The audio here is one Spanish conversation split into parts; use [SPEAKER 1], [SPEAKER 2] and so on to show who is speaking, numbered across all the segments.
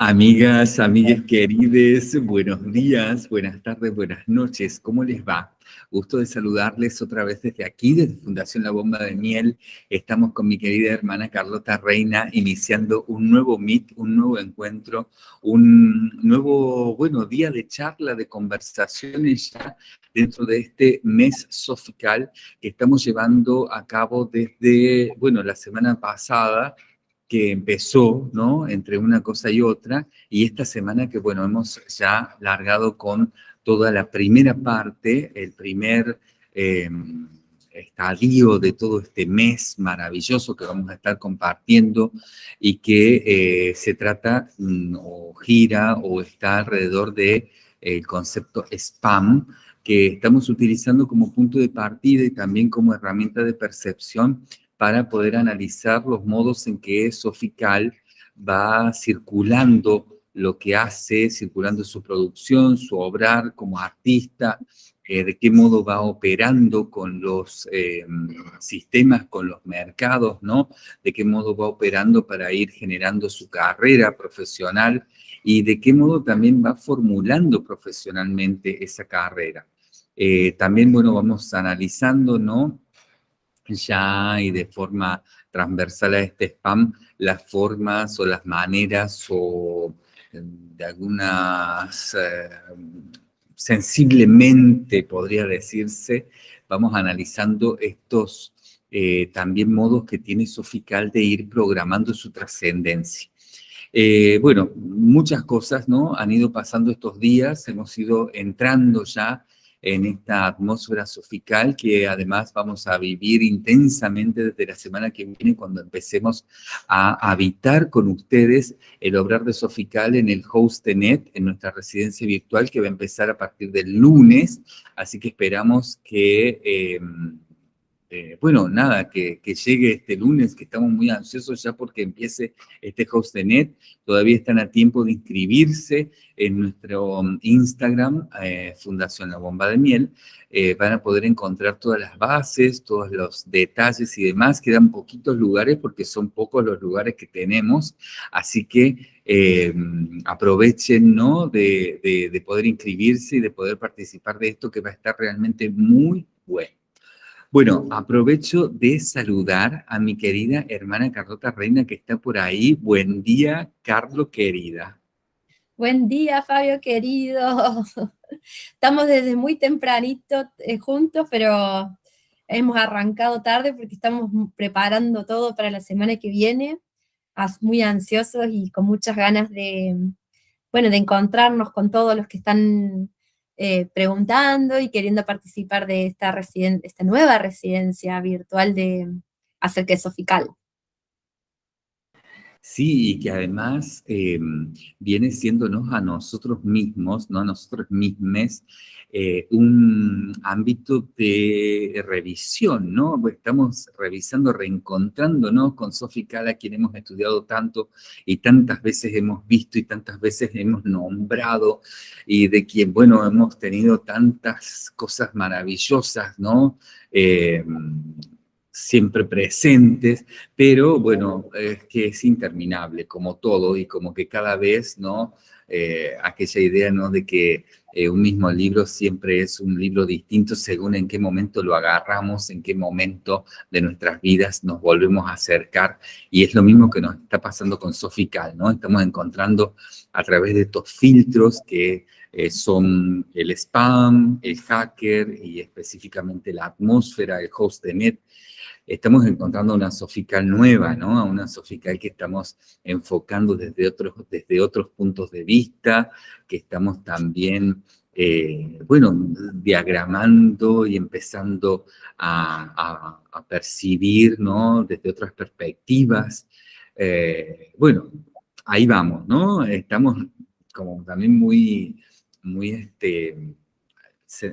[SPEAKER 1] Amigas, amigas queridas, buenos días, buenas tardes, buenas noches, ¿cómo les va? Gusto de saludarles otra vez desde aquí, desde Fundación La Bomba de Miel. Estamos con mi querida hermana Carlota Reina iniciando un nuevo Meet, un nuevo encuentro, un nuevo, bueno, día de charla, de conversaciones ya dentro de este mes sofical que estamos llevando a cabo desde, bueno, la semana pasada, que empezó, ¿no? Entre una cosa y otra, y esta semana que, bueno, hemos ya largado con toda la primera parte, el primer em, estadio de todo este mes maravilloso que vamos a estar compartiendo y que eh, se trata mm, o gira o está alrededor del de, concepto spam, que estamos utilizando como punto de partida y también como herramienta de percepción para poder analizar los modos en que Sofical va circulando lo que hace, circulando su producción, su obrar como artista, eh, de qué modo va operando con los eh, sistemas, con los mercados, ¿no? De qué modo va operando para ir generando su carrera profesional y de qué modo también va formulando profesionalmente esa carrera. Eh, también, bueno, vamos analizando, ¿no? Ya y de forma transversal a este spam las formas o las maneras o eh, de algunas, eh, sensiblemente podría decirse, vamos analizando estos eh, también modos que tiene Sofical de ir programando su trascendencia. bueno, muchas cosas ¿no? han ido pasando estos días, hemos ido entrando ya en esta atmósfera sofical que además vamos a vivir intensamente desde la semana que viene cuando empecemos a habitar con ustedes el obrar de Sofical en el Hostenet, en nuestra residencia virtual que va a empezar a partir del lunes, así que esperamos que... Em, eh, bueno, nada, que, llegue este lunes, que estamos muy ansiosos ya porque empiece este host de net. Todavía están a tiempo de inscribirse en nuestro um, Instagram, eh, Fundación La Bomba de Miel. Eh, van a poder encontrar todas las bases, todos los detalles y demás. Quedan poquitos lugares porque son pocos los lugares que tenemos. Así que aprovechen ¿no? de poder inscribirse y de poder participar de esto que va a estar realmente muy bueno. Bueno, aprovecho de saludar a mi querida hermana Carlota Reina que está por ahí. Buen día, Carlos querida.
[SPEAKER 2] Buen día, Fabio querido. Estamos desde muy tempranito eh, juntos, pero hemos arrancado tarde porque estamos preparando todo para la semana que viene. Muy ansiosos y con muchas ganas de, bueno, de encontrarnos con todos los que están eh, preguntando y queriendo participar de esta, esta nueva residencia virtual de Acerque Sofical.
[SPEAKER 1] Sí, y que además em, viene siéndonos a nosotros mismos, no a nosotros mismos, eh, un ámbito de revisión, ¿no? Pues estamos revisando, reencontrándonos con Sofi Cala, quien hemos estudiado tanto y tantas veces hemos visto y tantas veces hemos nombrado, y de quien, bueno, hemos tenido tantas cosas maravillosas, ¿no? Em, siempre presentes, pero bueno, es que es interminable como todo y como que cada vez, ¿no? Eh, aquella idea, ¿no? De que eh, un mismo libro siempre es un libro distinto según en qué momento lo agarramos, en qué momento de nuestras vidas nos volvemos a acercar. Y es lo mismo que nos está pasando con Sofical, ¿no? Estamos encontrando a través de estos filtros que eh, son el spam, el hacker y específicamente la atmósfera, el host de net, estamos encontrando una sofical nueva, ¿no? Una sofical que estamos enfocando desde otros, desde otros puntos de vista, que estamos también, eh, bueno, diagramando y empezando a, percibir, ¿no? Desde otras perspectivas. Eh, bueno, ahí vamos, ¿no? Estamos como también muy, muy, este,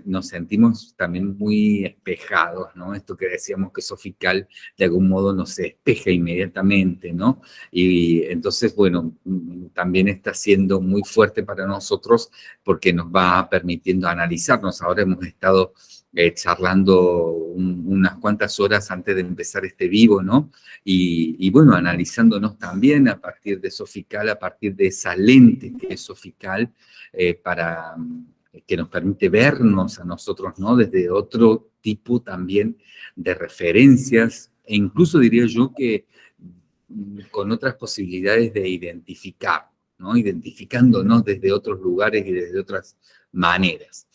[SPEAKER 1] nos sentimos también muy espejados, ¿no? Esto que decíamos que Sofical de algún modo nos espeja inmediatamente, ¿no? Y entonces, bueno, mm, también está siendo muy fuerte para nosotros porque nos va permitiendo analizarnos. Ahora hemos estado eh, charlando unas cuantas horas antes de empezar este vivo, ¿no? Y, bueno, analizándonos también a partir de Sofical, a partir de esa lente que es Sofical, eh, para que nos permite vernos a nosotros, ¿no? Desde otro tipo también de referencias, e incluso diría yo que mm, con otras posibilidades de identificar, ¿no? Identificándonos desde otros lugares y desde otras maneras.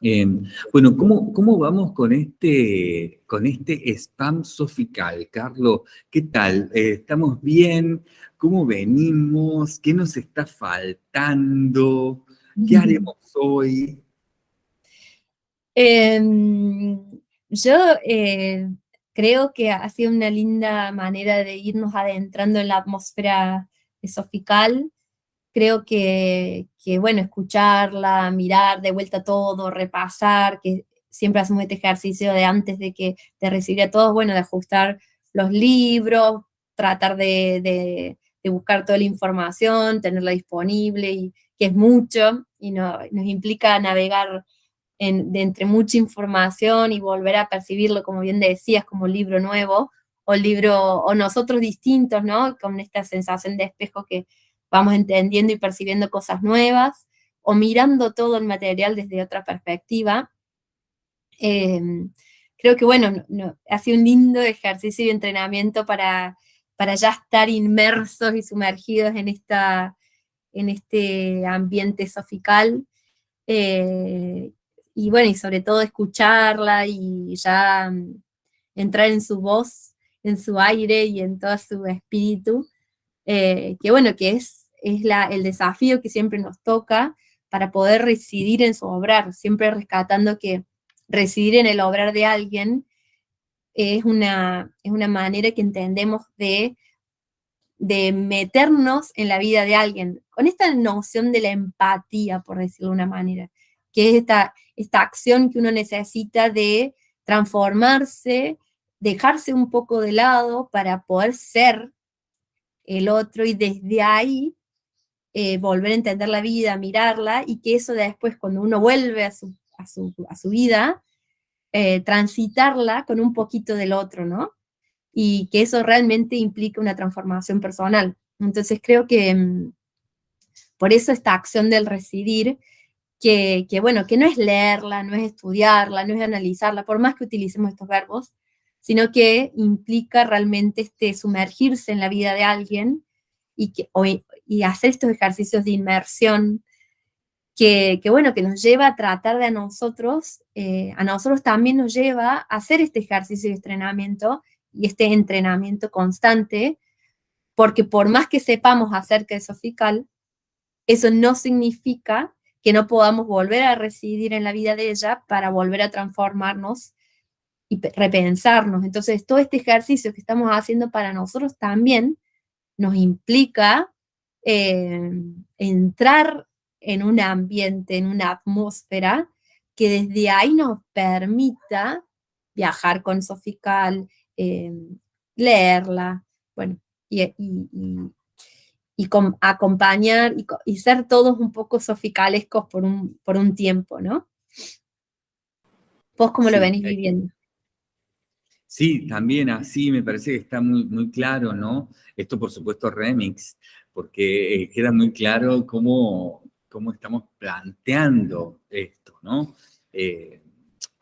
[SPEAKER 1] Em, bueno, ¿cómo, ¿cómo, vamos con este, con este spam sofical, Carlos? ¿Qué tal? Eh, ¿Estamos bien? ¿Cómo venimos? ¿Qué nos está faltando? ¿Qué haremos hoy?
[SPEAKER 2] Em, yo eh, creo que ha sido una linda manera de irnos adentrando en la atmósfera sofical. Creo que, bueno, escucharla, mirar de vuelta todo, repasar, que siempre hacemos este ejercicio de antes de que de recibir a todos, bueno, de ajustar los libros, tratar de, de buscar toda la información, tenerla disponible y, que es mucho y nos implica navegar de entre mucha información y volver a percibirlo, como bien decías, como libro nuevo, o libro, o nosotros distintos, ¿no? Con esta sensación de espejo que vamos entendiendo y percibiendo cosas nuevas, o mirando todo el material desde otra perspectiva. Em, creo que, bueno, ha sido un lindo ejercicio y entrenamiento para, para ya estar inmersos y sumergidos en esta en este ambiente sofical. Eh, y bueno, y sobre todo escucharla y ya mm, entrar en su voz, en su aire y en todo su espíritu, eh, que bueno, que es, es la, el desafío que siempre nos toca para poder residir en su obrar, siempre rescatando que residir en el obrar de alguien es una, es una manera que entendemos de de meternos en la vida de alguien, con esta noción de la empatía, por decirlo de una manera, que es esta, esta acción que uno necesita de transformarse, dejarse un poco de lado para poder ser el otro y desde ahí eh, volver a entender la vida, mirarla, y que eso después cuando uno vuelve a su, a su, vida, eh, transitarla con un poquito del otro, ¿no? Y que eso realmente implica una transformación personal. Entonces creo que mm, por eso esta acción del residir, que, bueno, que no es leerla, no es estudiarla, no es analizarla, por más que utilicemos estos verbos, sino que implica realmente este sumergirse en la vida de alguien y, que, y hacer estos ejercicios de inmersión que, bueno, que nos lleva a tratar de a nosotros, eh, a nosotros también nos lleva a hacer este ejercicio de entrenamiento y este entrenamiento constante, porque por más que sepamos acerca de Sofical, eso no significa que no podamos volver a residir en la vida de ella para volver a transformarnos y repensarnos. Entonces, todo este ejercicio que estamos haciendo para nosotros también nos implica eh, entrar en un ambiente, en una atmósfera que desde ahí nos permita viajar con Sofical, eh, leerla, bueno, y, y, acompañar y, ser todos un poco soficalescos por un, por un tiempo, ¿no? ¿Vos cómo lo venís viviendo?
[SPEAKER 1] Sí, también así me parece que está muy, muy claro, ¿no? Esto por supuesto remix, porque eh, queda muy claro cómo, cómo estamos planteando esto, ¿no? Eh,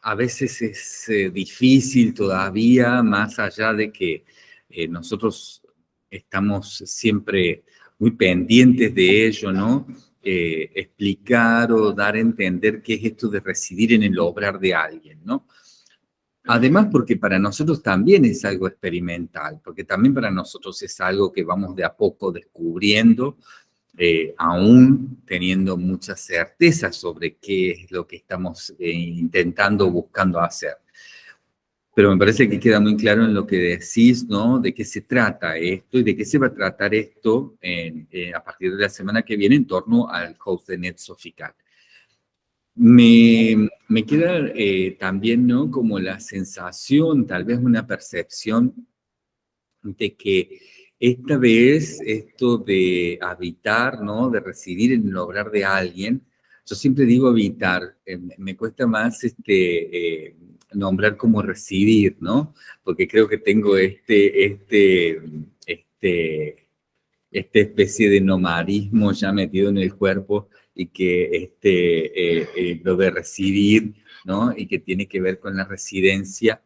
[SPEAKER 1] a veces es eh, difícil todavía, más allá de que eh, nosotros estamos siempre muy pendientes de ello, ¿no? Eh, explicar o dar a entender qué es esto de residir en el obrar de alguien, ¿no? Además, porque para nosotros también es algo experimental, porque también para nosotros es algo que vamos de a poco descubriendo, eh, aún teniendo mucha certeza sobre qué es lo que estamos eh, intentando, buscando hacer. Pero me parece que queda muy claro en lo que decís, ¿no? De qué se trata esto y de qué se va a tratar esto eh, a partir de la semana que viene en torno al host de NetSoficat. Me, me queda eh, también, ¿no? Como la sensación, tal vez una percepción de que esta vez esto de habitar, ¿no? De residir en el obrar de alguien, yo siempre digo habitar, eh, me cuesta más este, eh, nombrar como residir, ¿no? Porque creo que tengo este, este, este, esta especie de nomadismo ya metido en el cuerpo y que este, eh, lo de residir, ¿no? Y que tiene que ver con la residencia,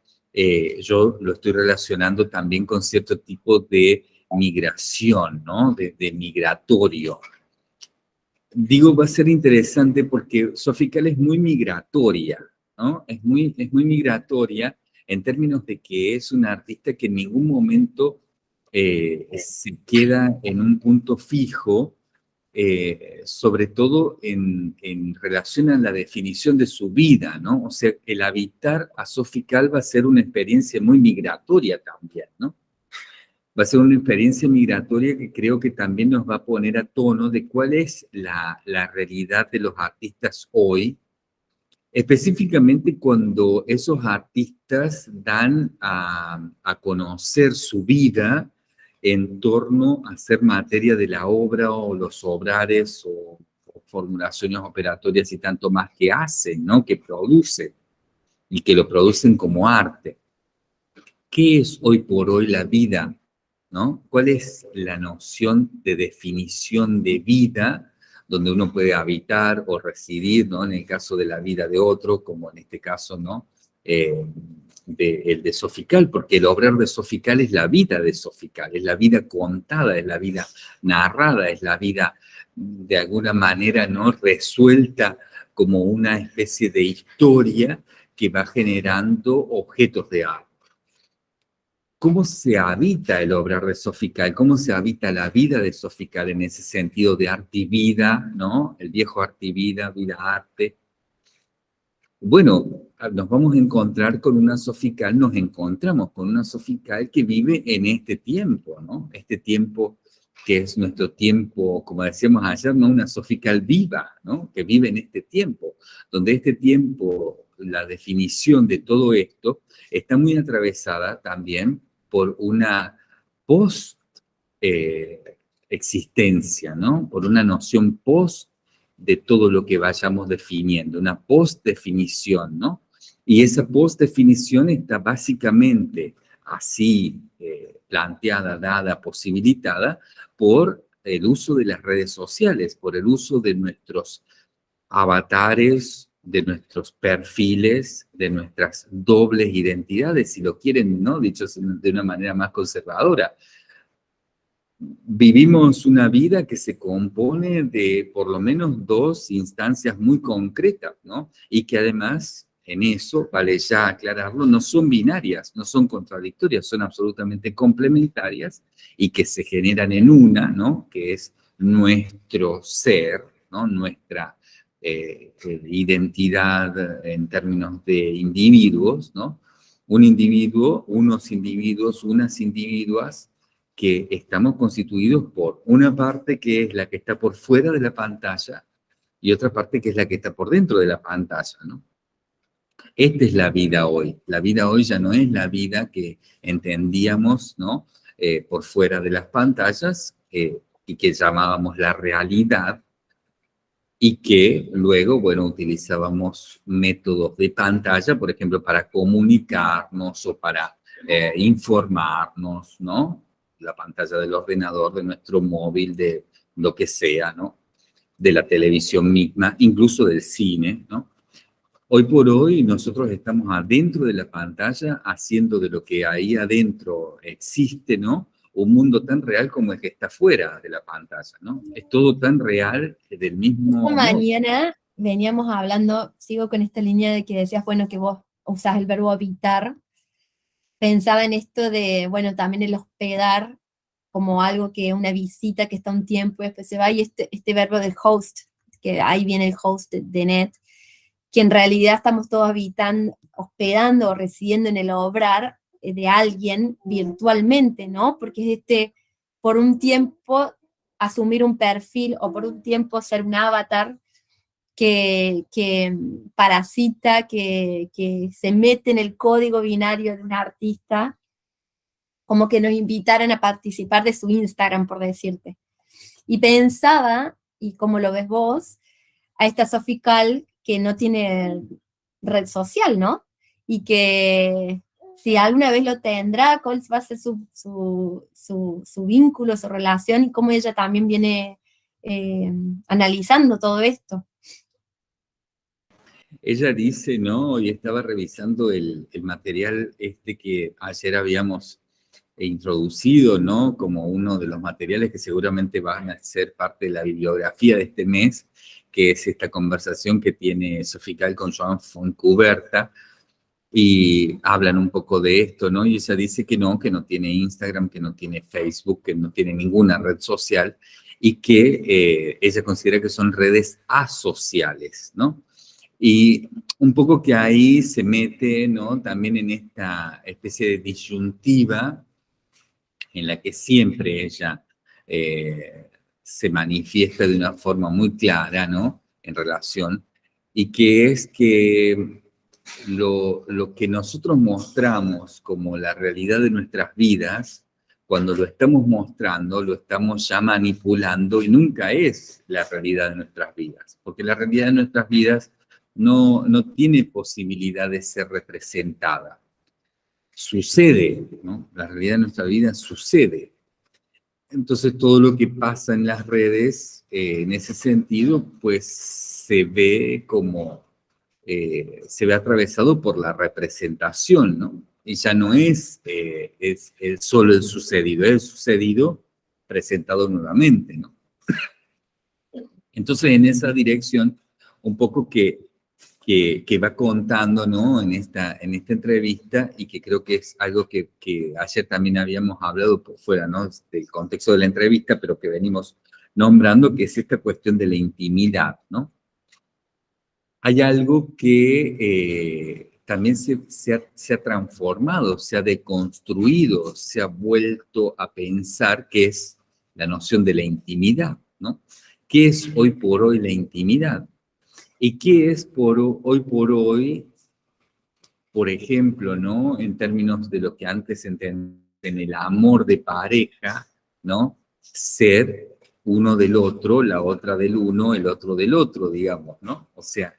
[SPEAKER 1] yo lo estoy relacionando también con cierto tipo de migración, ¿no? De, migratorio. Digo, va a ser interesante porque Sofical es muy migratoria, ¿no? Es muy, es muy migratoria en términos de que es una artista que en ningún momento se queda en un punto fijo, eh, sobre todo en, relación a la definición de su vida, ¿no? O sea, el habitar a Sofical va a ser una experiencia muy migratoria también, ¿no? Va a ser una experiencia migratoria que creo que también nos va a poner a tono de cuál es la, realidad de los artistas hoy, específicamente cuando esos artistas dan a, conocer su vida en torno a ser materia de la obra o los obrares o, formulaciones operatorias y tanto más que hacen, ¿no? que producen y que lo producen como arte. ¿Qué es hoy por hoy la vida? ¿No? ¿Cuál es la noción de definición de vida donde uno puede habitar o residir, ¿no? En el caso de la vida de otro, como en este caso, ¿no? Eh, de, el de Sofical, porque el obrar de Sofical es la vida de Sofical, es la vida contada, es la vida narrada, es la vida de alguna manera no resuelta como una especie de historia que va generando objetos de arte. ¿Cómo se habita el obrar de Sofical? ¿Cómo se habita la vida de Sofical en ese sentido de arte y vida, ¿no? El viejo arte y vida, vida-arte, bueno, nos vamos a encontrar con una sofical, nos encontramos con una sofical que vive en este tiempo, ¿no? Este tiempo que es nuestro tiempo, como decíamos ayer, ¿no? Una sofical viva, ¿no? Que vive en este tiempo, donde este tiempo, la definición de todo esto, está muy atravesada también por una post-existencia, eh, ¿no? Por una noción post de todo lo que vayamos definiendo, una post-definición, ¿no? Y esa post-definición está básicamente así eh, planteada, dada, posibilitada por el uso de las redes sociales, por el uso de nuestros avatares, de nuestros perfiles, de nuestras dobles identidades, si lo quieren, ¿no? Dicho de una manera más conservadora vivimos una vida que se compone de por lo menos dos instancias muy concretas, ¿no? Y que además, en eso, vale ya aclararlo, no son binarias, no son contradictorias, son absolutamente complementarias y que se generan en una, ¿no? Que es nuestro ser, ¿no? Nuestra eh, identidad en términos de individuos, ¿no? Un individuo, unos individuos, unas individuas, que estamos constituidos por una parte que es la que está por fuera de la pantalla y otra parte que es la que está por dentro de la pantalla, ¿no? Esta es la vida hoy. La vida hoy ya no es la vida que entendíamos, ¿no? Eh, por fuera de las pantallas eh, y que llamábamos la realidad y que luego, bueno, utilizábamos métodos de pantalla, por ejemplo, para comunicarnos o para eh, informarnos, ¿no? la pantalla del ordenador, de nuestro móvil, de lo que sea, ¿no? De la televisión misma, incluso del cine, ¿no? Hoy por hoy nosotros estamos adentro de la pantalla haciendo de lo que ahí adentro existe, ¿no? Un mundo tan real como el que está fuera de la pantalla, ¿no? Es todo tan real del mismo...
[SPEAKER 2] Mañana veníamos hablando, sigo con esta línea de que decías, bueno, que vos usás el verbo habitar, pensaba en esto de, bueno, también el hospedar como algo que una visita que está un tiempo y después se va, y este, este verbo del host, que ahí viene el host de, net, que en realidad estamos todos habitando, hospedando o residiendo en el obrar de alguien virtualmente, ¿no? Porque es este, por un tiempo, asumir un perfil o por un tiempo ser un avatar que, parasita, que, que se mete en el código binario de un artista, como que nos invitaran a participar de su Instagram, por decirte. Y pensaba, y como lo ves vos, a esta Sofical que no tiene red social, ¿no? Y que si alguna vez lo tendrá, cuál va a ser su, su, vínculo, su relación, y cómo ella también viene eh, analizando todo esto.
[SPEAKER 1] Ella dice, ¿no? Y estaba revisando el, el material este que ayer habíamos introducido, ¿no? Como uno de los materiales que seguramente van a ser parte de la bibliografía de este mes, que es esta conversación que tiene Sofical con Joan Foncuberta, y hablan un poco de esto, ¿no? Y ella dice que no, que no tiene Instagram, que no tiene Facebook, que no tiene ninguna red social, y que eh, ella considera que son redes asociales, ¿no? Y un poco que ahí se mete, ¿no? También en esta especie de disyuntiva en la que siempre ella eh, se manifiesta de una forma muy clara, ¿no? En relación, y que es que lo, lo que nosotros mostramos como la realidad de nuestras vidas, cuando lo estamos mostrando, lo estamos ya manipulando y nunca es la realidad de nuestras vidas, porque la realidad de nuestras vidas no, no tiene posibilidad de ser representada sucede, ¿no? La realidad de nuestra vida sucede. Entonces todo lo que pasa en las redes, eh, en ese sentido, pues se ve como, eh, se ve atravesado por la representación, ¿no? Y ya no es, eh, es, es, solo el sucedido, es el sucedido presentado nuevamente, ¿no? Entonces en esa dirección, un poco que que, va contando ¿no? en, esta, en esta entrevista y que creo que es algo que, que ayer también habíamos hablado por fuera ¿no? del contexto de la entrevista, pero que venimos nombrando, que es esta cuestión de la intimidad. ¿no? Hay algo que eh, también se, ha, transformado, se ha deconstruido, se ha vuelto a pensar, que es la noción de la intimidad. ¿no? ¿Qué es hoy por hoy la intimidad? ¿Y qué es por hoy por hoy, por ejemplo, ¿no? En términos de lo que antes entendían en el amor de pareja, ¿no? Ser uno del otro, la otra del uno, el otro del otro, digamos, ¿no? O sea,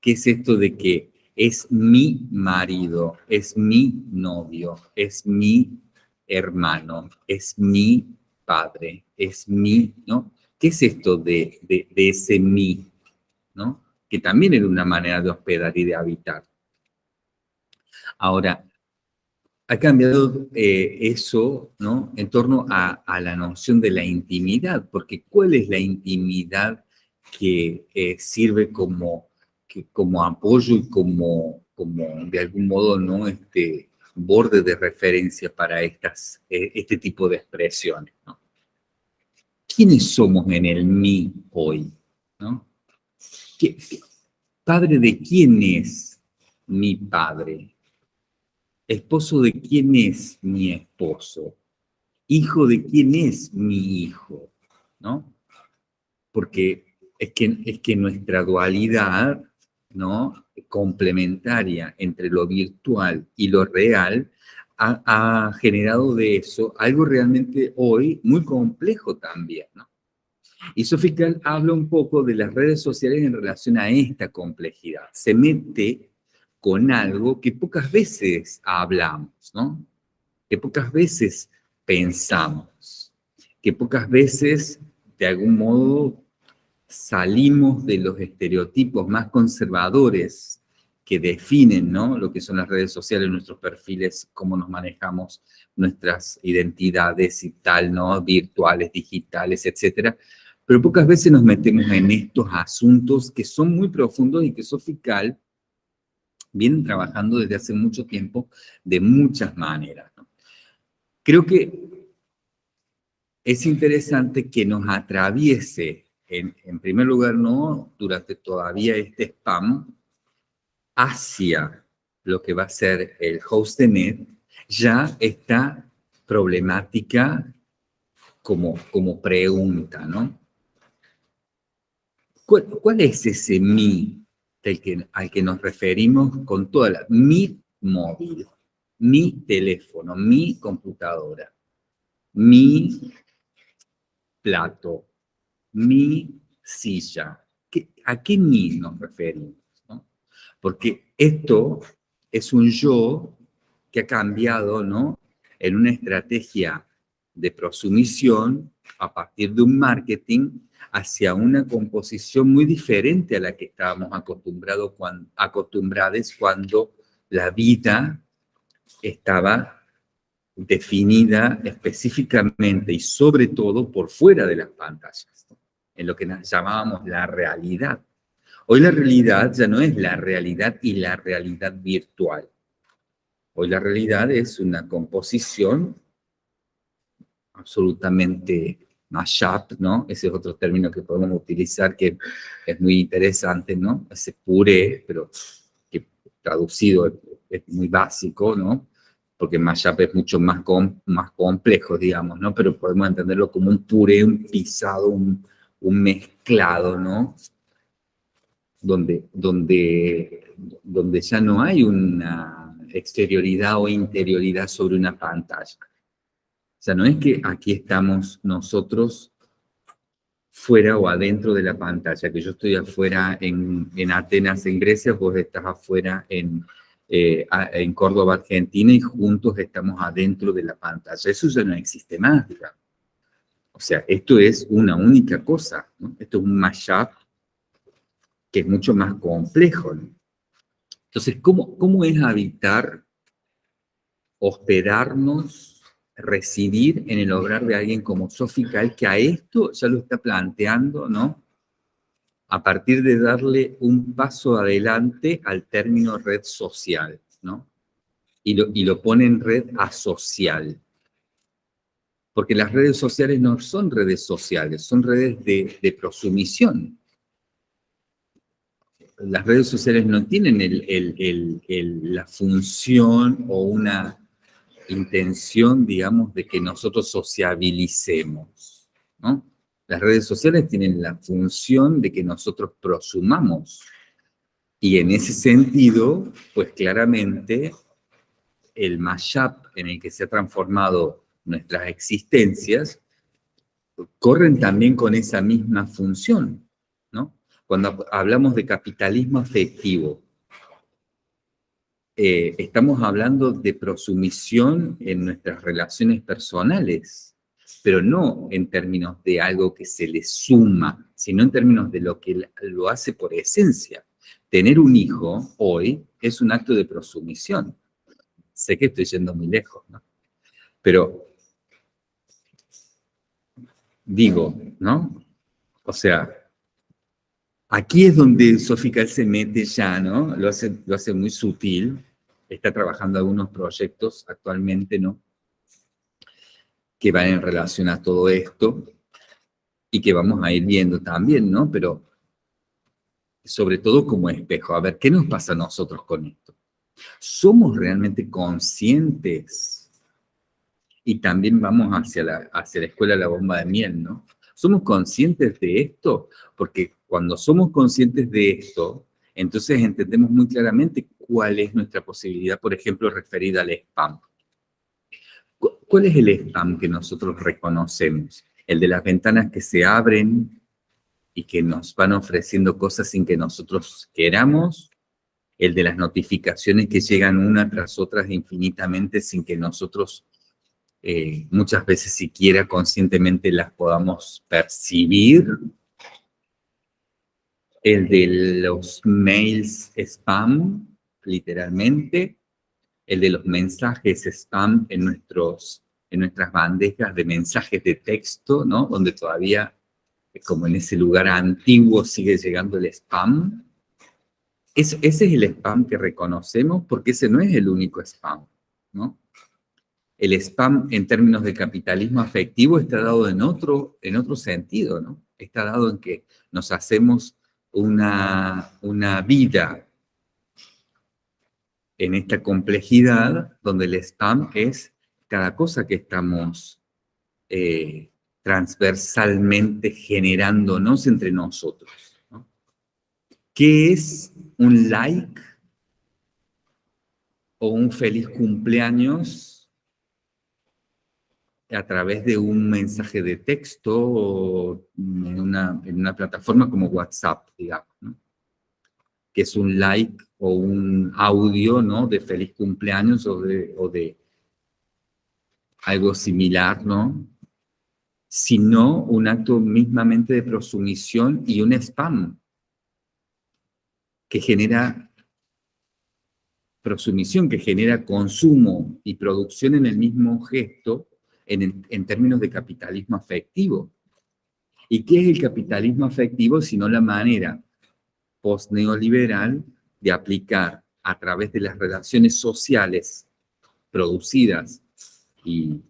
[SPEAKER 1] ¿qué es esto de que es mi marido, es mi novio, es mi hermano, es mi padre, es mi, ¿no? ¿Qué es esto de, de, de ese mí, ¿no? que también era una manera de hospedar y de habitar. Ahora, ha cambiado eh, eso ¿no? en torno a, la noción de la intimidad, porque ¿cuál es la intimidad que eh, sirve como, como apoyo y como, como, de algún modo, ¿no? este borde de referencia para estas, eh, este tipo de expresiones? ¿no? ¿Quiénes somos en el mí hoy? ¿no? ¿Padre de quién es mi padre? ¿Esposo de quién es mi esposo? ¿Hijo de quién es mi hijo? ¿No? Porque es que, es que nuestra dualidad, ¿no? Complementaria entre lo virtual y lo real, ha, generado de eso algo realmente hoy muy complejo también, ¿no? Y Sofical habla un poco de las redes sociales en relación a esta complejidad. Se mete con algo que pocas veces hablamos, ¿no? Que pocas veces pensamos, que pocas veces, de algún modo, salimos de los estereotipos más conservadores que definen ¿no? lo que son las redes sociales, nuestros perfiles, cómo nos manejamos, nuestras identidades y tal, ¿no? virtuales, digitales, etcétera, pero pocas veces nos metemos en estos asuntos que son muy profundos y que Sofical vienen trabajando desde hace mucho tiempo de muchas maneras. Creo que es interesante que nos atraviese, en, primer lugar, ¿no? durante todavía este spam, hacia lo que va a ser el host de net, ya esta problemática como, como pregunta, ¿no? ¿Cuál, es ese mí que, al que nos referimos con toda la... Mi móvil, mi teléfono, mi computadora, mi plato, mi silla. ¿A qué mí nos referimos? Porque esto es un yo que ha cambiado ¿no? en una estrategia de prosumisión a partir de un marketing hacia una composición muy diferente a la que estábamos acostumbrados cuando la vida estaba definida específicamente y sobre todo por fuera de las pantallas, en lo que llamábamos la realidad. Hoy la realidad ya no es la realidad y la realidad virtual. Hoy la realidad es una composición absolutamente mashup, ¿no? Ese es otro término que podemos utilizar que es muy interesante, ¿no? Ese puré, pero que traducido es, muy básico, ¿no? Porque mashup es mucho más, más complejo, digamos, ¿no? Pero podemos entenderlo como un puré, un pisado, un, un mezclado, ¿no? Donde, donde, donde ya no hay una exterioridad o interioridad sobre una pantalla o sea, no es que aquí estamos nosotros fuera o adentro de la pantalla, que yo estoy afuera en, Atenas, en Grecia, vos estás afuera en, eh, en Córdoba, Argentina, y juntos estamos adentro de la pantalla. Eso ya no existe más, digamos. O sea, esto es una única cosa, ¿no? Esto es un mashup que es mucho más complejo, ¿no? Entonces, ¿cómo, cómo es habitar, hospedarnos residir en el hogar de alguien como Sofical, que a esto ya lo está planteando, ¿no? A partir de darle un paso adelante al término red social, ¿no? Y lo, y lo pone en red asocial. Porque las redes sociales no son redes sociales, son redes de, de prosumisión. Las redes sociales no tienen la función o una intención, digamos, de que nosotros sociabilicemos. Las redes sociales tienen la función de que nosotros prosumamos. Y en ese sentido, pues claramente, el mashup en el que se ha transformado nuestras existencias, corren también con esa misma función, ¿no? Cuando hablamos de capitalismo afectivo, eh, estamos hablando de prosumisión en nuestras relaciones personales, pero no en términos de algo que se le suma, sino en términos de lo que lo hace por esencia. Tener un hijo hoy es un acto de prosumisión. Sé que estoy yendo muy lejos, ¿no? Pero digo, ¿no? O sea, aquí es donde Sofical se mete ya, ¿no? Lo hace, lo hace muy sutil, está trabajando algunos proyectos actualmente, ¿no? Que van en relación a todo esto y que vamos a ir viendo también, ¿no? Pero sobre todo como espejo, a ver, ¿qué nos pasa a nosotros con esto? ¿Somos realmente conscientes? Y también vamos hacia la, hacia la escuela de la bomba de miel, ¿no? ¿Somos conscientes de esto? Porque cuando somos conscientes de esto, entonces entendemos muy claramente cuál es nuestra posibilidad, por ejemplo, referida al spam. ¿Cuál es el spam que nosotros reconocemos? El de las ventanas que se abren y que nos van ofreciendo cosas sin que nosotros queramos, el de las notificaciones que llegan una tras otras infinitamente sin que nosotros eh, muchas veces siquiera conscientemente las podamos percibir, el de los mails spam, literalmente, el de los mensajes spam en, nuestros, en nuestras bandejas de mensajes de texto, ¿no? Donde todavía, como en ese lugar antiguo, sigue llegando el spam. ese es el spam que reconocemos porque ese no es el único spam, ¿no? El spam en términos de capitalismo afectivo está dado en otro, en otro sentido, ¿no? Está dado en que nos hacemos una, una vida en esta complejidad donde el spam es cada cosa que estamos eh, transversalmente generándonos entre nosotros. ¿Qué es un like o un feliz cumpleaños a través de un mensaje de texto o en una, plataforma como WhatsApp, digamos, que es un like o un audio ¿no? de feliz cumpleaños o de, o de algo similar, ¿no? sino un acto mismamente de prosumisión y un spam que genera prosumisión, que genera consumo y producción en el mismo gesto en, términos de capitalismo afectivo. ¿Y qué es el capitalismo afectivo sino la manera post-neoliberal de aplicar a través de las relaciones sociales producidas y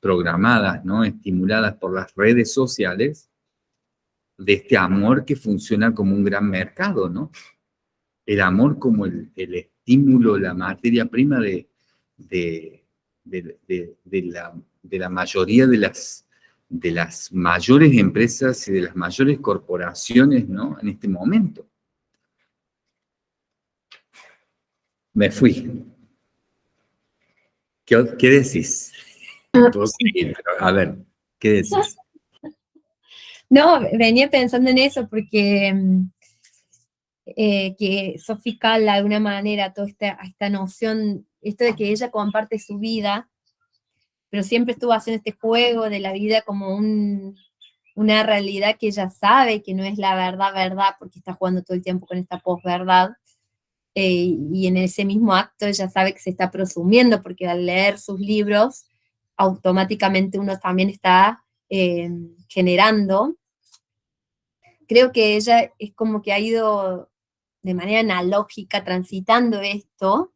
[SPEAKER 1] programadas, ¿no? estimuladas por las redes sociales, de este amor que funciona como un gran mercado, ¿no? El amor como el, estímulo, la materia prima de, de, la, de la mayoría de las, de las mayores empresas y de las mayores corporaciones, ¿no? En este momento. Me fui. ¿Qué, qué decís? a ver, ¿qué decís?
[SPEAKER 2] No, venía pensando en eso porque mm, eh, que Sophie de alguna manera, toda esta, esta noción, esto de que ella comparte su vida, pero siempre estuvo haciendo este juego de la vida como un, una realidad que ella sabe que no es la verdad, verdad, porque está jugando todo el tiempo con esta posverdad, eh, y en ese mismo acto ella sabe que se está prosumiendo, porque al leer sus libros, automáticamente uno también está eh, generando. Creo que ella es como que ha ido de manera analógica transitando esto,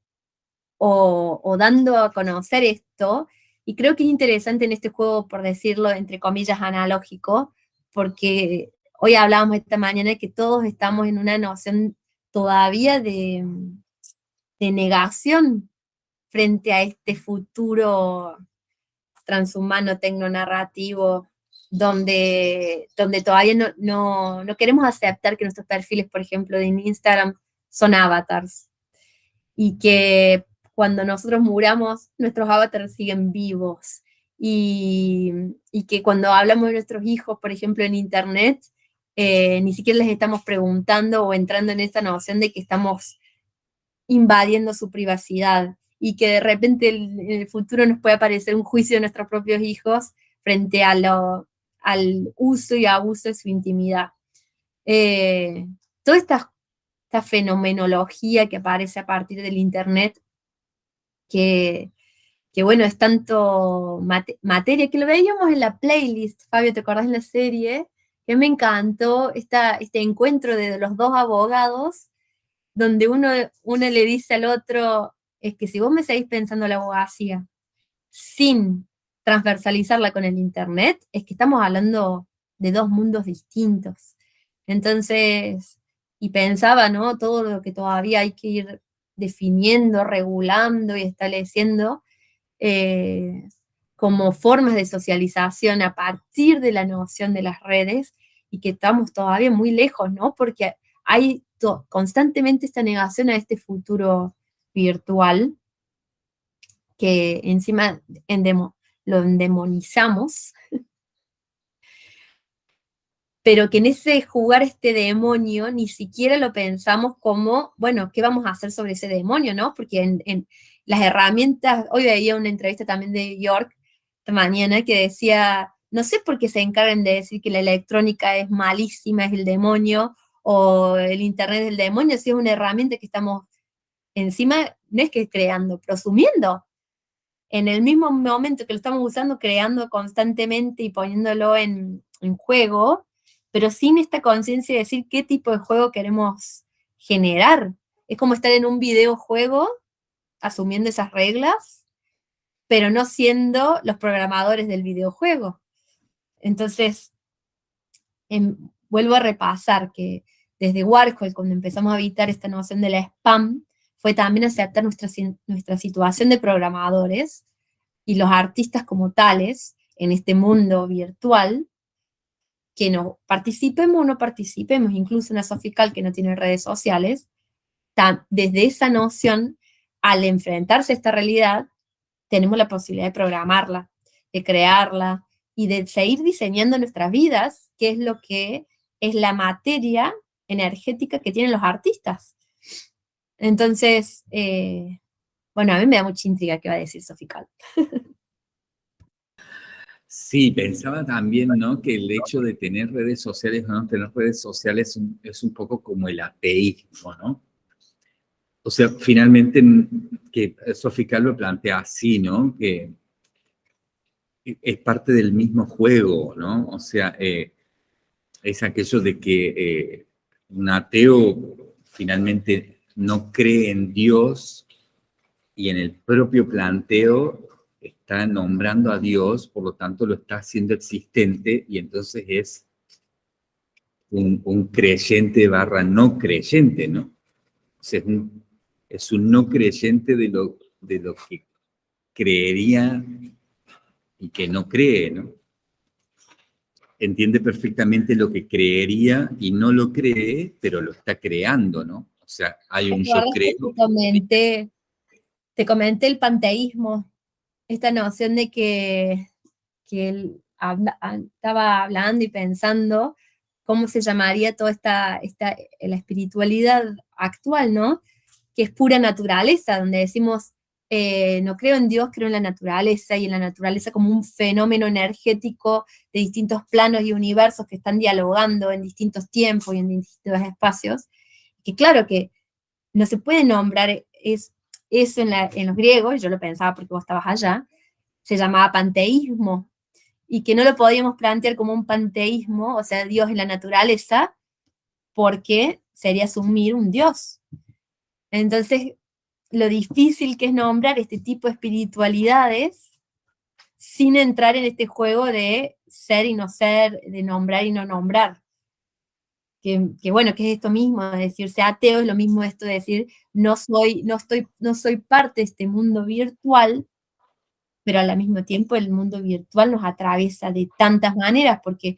[SPEAKER 2] o, o dando a conocer esto, y creo que es interesante en este juego, por decirlo, entre comillas, analógico, porque hoy hablábamos esta mañana que todos estamos en una noción todavía de, de negación frente a este futuro transhumano, tecnonarrativo, donde, donde todavía no, no, queremos aceptar que nuestros perfiles, por ejemplo, en Instagram son avatars. Y que cuando nosotros muramos, nuestros avatars siguen vivos. Y, y que cuando hablamos de nuestros hijos, por ejemplo, en Internet, eh, ni siquiera les estamos preguntando o entrando en esta noción de que estamos invadiendo su privacidad y que de repente en el futuro nos puede aparecer un juicio de nuestros propios hijos frente a lo, al uso y abuso de su intimidad. Eh, toda esta, esta, fenomenología que aparece a partir del Internet, que, que bueno, es tanto materia, que lo veíamos en la playlist, Fabio, ¿te acordás en la serie? Que me encantó esta, este encuentro de los dos abogados, donde uno, uno le dice al otro, es que si vos me seguís pensando la abogacía sin transversalizarla con el Internet, es que estamos hablando de dos mundos distintos. Entonces, y pensaba, ¿no? Todo lo que todavía hay que ir definiendo, regulando y estableciendo eh, como formas de socialización a partir de la noción de las redes y que estamos todavía muy lejos, ¿no? Porque hay constantemente esta negación a este futuro virtual, que encima lo endemonizamos, pero que en ese jugar este demonio ni siquiera lo pensamos como, bueno, ¿qué vamos a hacer sobre ese demonio, no? Porque en, las herramientas, hoy veía una entrevista también de York esta mañana que decía, no sé por qué se encargan de decir que la electrónica es malísima, es el demonio, o el internet es el demonio, si es una herramienta que estamos encima no es que creando, prosumiendo. En el mismo momento que lo estamos usando, creando constantemente y poniéndolo en, juego, pero sin esta conciencia de decir qué tipo de juego queremos generar. Es como estar en un videojuego, asumiendo esas reglas, pero no siendo los programadores del videojuego. Entonces, em, vuelvo a repasar que desde Warhol, cuando empezamos a evitar esta noción de la spam, fue también aceptar nuestra, nuestra situación de programadores y los artistas como tales en este mundo virtual, que no participemos o no participemos, incluso en la Sofical que no tiene redes sociales, desde esa noción, al enfrentarse a esta realidad, tenemos la posibilidad de programarla, de crearla y de seguir diseñando nuestras vidas, que es lo que es la materia energética que tienen los artistas. Entonces, eh, bueno, a mí me da mucha intriga qué va a decir Sofical.
[SPEAKER 1] Sí, pensaba también, ¿no? Que el hecho de tener redes sociales o no tener redes sociales es un, poco como el ateísmo, ¿no? O sea, finalmente, que Sofical lo plantea así, ¿no? Que es parte del mismo juego, ¿no? O sea, eh, es aquello de que eh, un ateo finalmente no cree en Dios y en el propio planteo está nombrando a Dios, por lo tanto lo está haciendo existente y entonces es un, creyente barra no creyente, ¿no? O sea, es un, es un no creyente de lo, de lo que creería y que no cree, ¿no? Entiende perfectamente lo que creería y no lo cree, pero lo está creando, ¿no? O sea, hay un yo creo.
[SPEAKER 2] te comenté el panteísmo, esta noción de que, que él estaba hablando y pensando cómo se llamaría toda esta, esta, la espiritualidad actual, ¿no? Que es pura naturaleza, donde decimos, eh, no creo en Dios, creo en la naturaleza, y en la naturaleza como un fenómeno energético de distintos planos y universos que están dialogando en distintos tiempos y en distintos espacios, que claro que no se puede nombrar es, eso en, los griegos, yo lo pensaba porque vos estabas allá, se llamaba panteísmo, y que no lo podíamos plantear como un panteísmo, o sea, Dios en la naturaleza, porque sería asumir un Dios. Entonces, lo difícil que es nombrar este tipo de espiritualidades sin entrar en este juego de ser y no ser, de nombrar y no nombrar que, bueno, que es esto mismo, es decir, ser ateo es lo mismo esto de decir, no soy, no estoy, no soy parte de este mundo virtual, pero al mismo tiempo el mundo virtual nos atraviesa de tantas maneras, porque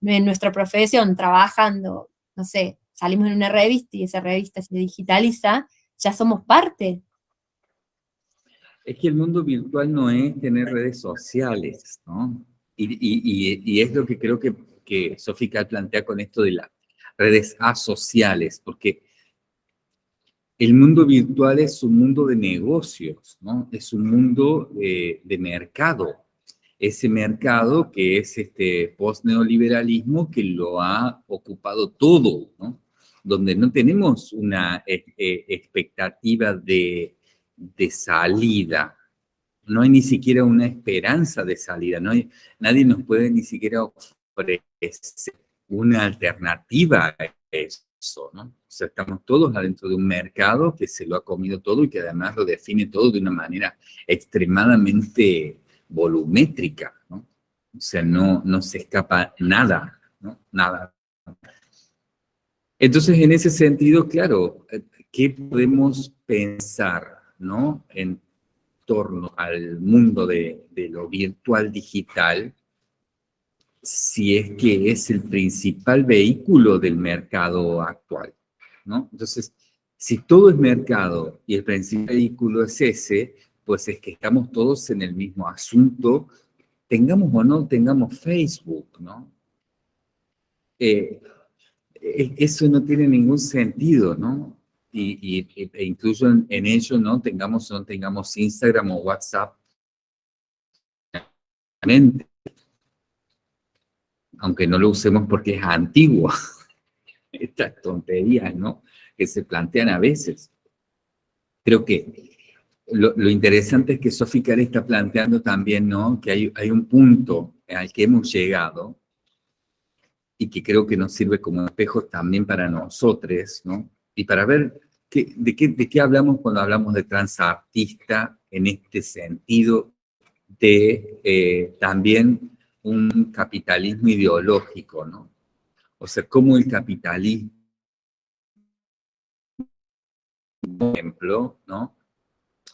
[SPEAKER 2] en nuestra profesión, trabajando, no sé, salimos en una revista y esa revista se digitaliza, ya somos parte.
[SPEAKER 1] Es que el mundo virtual no es tener redes sociales, ¿no? Y, es lo que creo que, que Sofica plantea con esto de la redes asociales, porque el mundo virtual es un mundo de negocios, ¿no? Es un mundo de mercado. Ese mercado que es este post-neoliberalismo que lo ha ocupado todo, ¿no? Donde no tenemos una eh, eh, expectativa de, de salida, no hay ni siquiera una esperanza de salida, no nadie nos puede ni siquiera ofrecer una alternativa a eso, ¿no? O sea, estamos todos adentro de un mercado que se lo ha comido todo y que además lo define todo de una manera extremadamente volumétrica, ¿no? O sea, no, no se escapa nada, ¿no? Nada. Entonces, en ese sentido, claro, ¿qué podemos pensar, ¿no? En torno al mundo de, de lo virtual digital, si es que es el principal vehículo del mercado actual, ¿no? Entonces, si todo es mercado y el principal vehículo es ese, pues es que estamos todos en el mismo asunto, tengamos o no tengamos Facebook, ¿no? Eh, e, eso no tiene ningún sentido, ¿no? Y, e incluso en, en, ello, ¿no? Tengamos o no tengamos Instagram o WhatsApp aunque no lo usemos porque es antiguo. Estas tonterías, ¿no? Que se plantean a veces. Creo que lo, interesante es que Sophie está planteando también, ¿no? Que hay, un punto al que hemos llegado y que creo que nos sirve como espejo también para nosotros, ¿no? Y para ver qué, de, qué, de qué hablamos cuando hablamos de transartista en este sentido de eh, también un capitalismo ideológico, ¿no? O sea, cómo el capitalismo, por ejemplo, ¿no?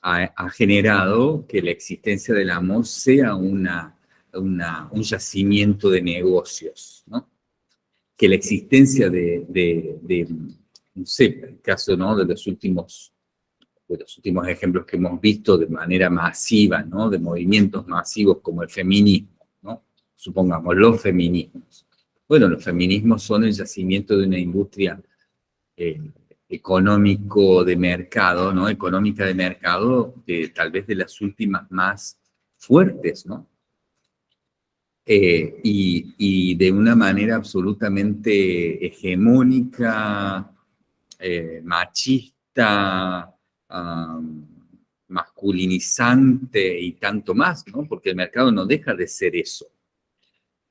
[SPEAKER 1] Ha, generado que la existencia del amor sea una un yacimiento de negocios, ¿no? Que la existencia de, de, no sé, el caso ¿no? de los últimos de los últimos ejemplos que hemos visto de manera masiva, ¿no? de movimientos masivos como el feminismo. Supongamos los feminismos. Bueno, los feminismos son el yacimiento de una industria eh, económico de mercado, ¿no? Económica de mercado, de, tal vez de las últimas más fuertes, ¿no? Eh, y, de una manera absolutamente hegemónica, eh, machista, masculinizante y tanto más, ¿no? Porque el mercado no deja de ser eso.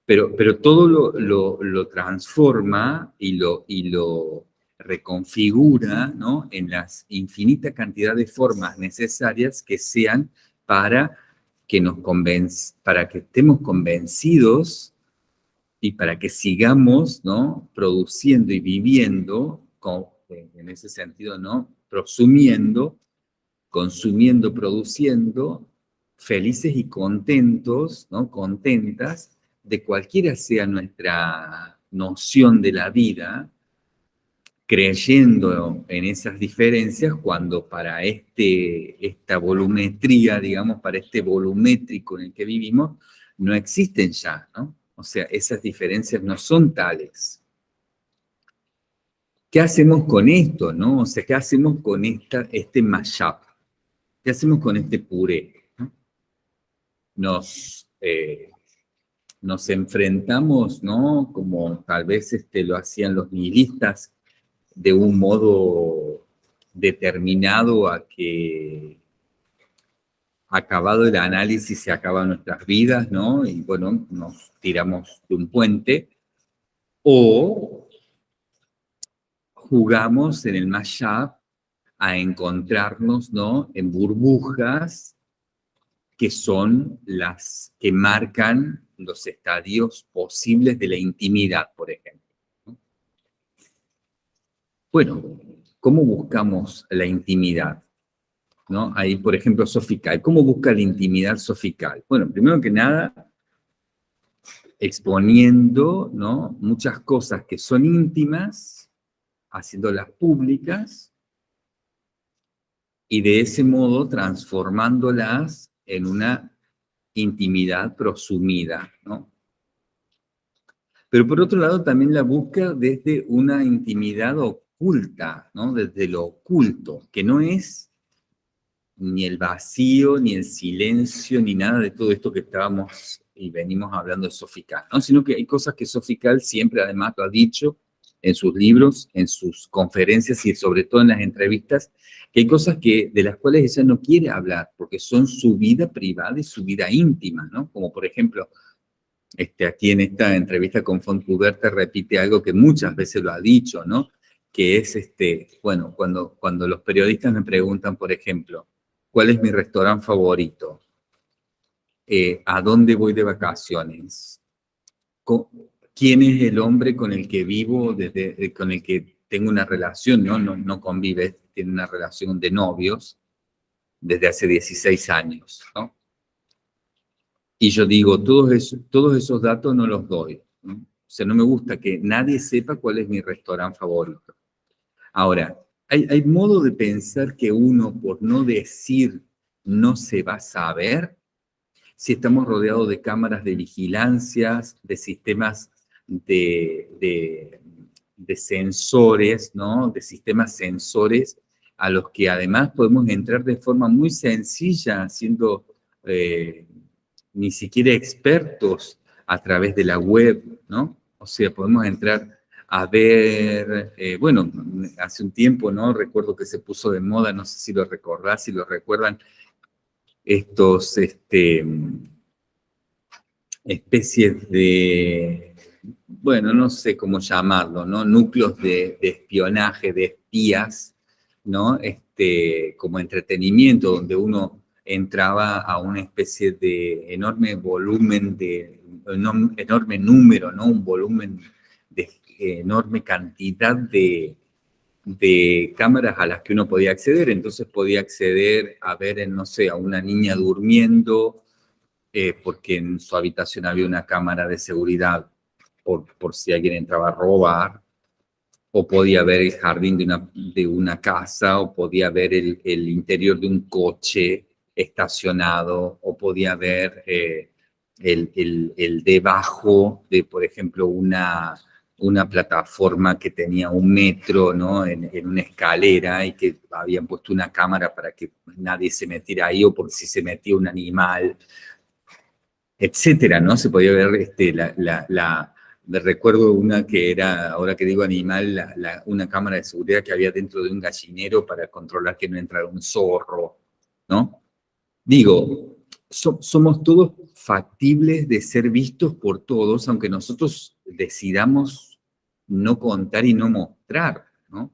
[SPEAKER 1] Pero, pero todo lo, lo, transforma y lo, y lo reconfigura ¿no? en las infinitas cantidad de formas necesarias que sean para que nos para que estemos convencidos y para que sigamos ¿no? produciendo y viviendo en ese sentido, ¿no? Prosumiendo, consumiendo, produciendo, felices y contentos, ¿no? Contentas, de cualquiera sea nuestra noción de la vida, creyendo en esas diferencias cuando para este, esta volumetría, digamos, para este volumétrico en el que vivimos, no existen ya, ¿no? O sea, esas diferencias no son tales. ¿Qué hacemos con esto, no? O sea, ¿qué hacemos con esta, este mashup? ¿Qué hacemos con este puré? Nos, eh, nos enfrentamos, ¿no? Como tal vez este, lo hacían los nihilistas, de un modo determinado a que acabado el análisis se acaban nuestras vidas, ¿no? Y bueno, nos tiramos de un puente, o jugamos en el mashup a encontrarnos ¿no? en burbujas que son las que marcan los estadios posibles de la intimidad, por ejemplo. Bueno, ¿cómo buscamos la intimidad? ¿No? Ahí, por ejemplo, sofical. ¿Cómo busca la intimidad sofical? Bueno, primero que nada, exponiendo ¿no? muchas cosas que son íntimas haciéndolas públicas y de ese modo transformándolas en una intimidad prosumida, ¿no? Pero por otro lado también la busca desde una intimidad oculta, ¿no? Desde lo oculto, que no es ni el vacío, ni el silencio, ni nada de todo esto que estábamos y venimos hablando de Sofical, ¿no? Sino que hay cosas que Sofical siempre además lo ha dicho, en sus libros, en sus conferencias y sobre todo en las entrevistas, que hay cosas que, de las cuales ella no quiere hablar, porque son su vida privada y su vida íntima, ¿no? Como por ejemplo, este, aquí en esta entrevista con Fontcuberta repite algo que muchas veces lo ha dicho, ¿no? Que es, este, bueno, cuando, cuando los periodistas me preguntan, por ejemplo, ¿cuál es mi restaurante favorito? Eh, ¿A dónde voy de vacaciones? Quién es el hombre con el que vivo, eh, con el que tengo una relación, ¿no? No, convive, tiene una relación de novios desde hace 16 años, ¿no? Y yo digo, todos esos, datos no los doy. O sea, no me gusta que nadie sepa cuál es mi restaurante favorito. Ahora, hay, hay modo de pensar que uno, por no decir, no se va a saber si estamos rodeados de cámaras de vigilancias, de sistemas de, sensores, ¿no? de sistemas sensores a los que además podemos entrar de forma muy sencilla, siendo eh, ni siquiera expertos a través de la web, ¿no? O sea, podemos entrar a ver, eh, bueno, hace un tiempo, ¿no? Recuerdo que se puso de moda, no sé si lo recordás, si lo recuerdan, estos, este, especies de bueno, no sé cómo llamarlo, ¿no? Núcleos de, espionaje, de espías, ¿no? Este, como entretenimiento, donde uno entraba a una especie de enorme volumen, de enorme número, ¿no? Un volumen de enorme cantidad de, de cámaras a las que uno podía acceder, entonces podía acceder a ver, no sé, a una niña durmiendo, eh, porque en su habitación había una cámara de seguridad por, si alguien entraba a robar, o podía ver el jardín de una, de una casa, o podía ver el, interior de un coche estacionado, o podía ver eh, el, el, debajo de, por ejemplo, una, una plataforma que tenía un metro ¿no? en, una escalera y que habían puesto una cámara para que nadie se metiera ahí o por si se metía un animal, etcétera, ¿no? Se podía ver este, la recuerdo una que era, ahora que digo animal, una cámara de seguridad que había dentro de un gallinero para controlar que no entrara un zorro, ¿no? Digo, so, somos todos factibles de ser vistos por todos, aunque nosotros decidamos no contar y no mostrar, ¿no?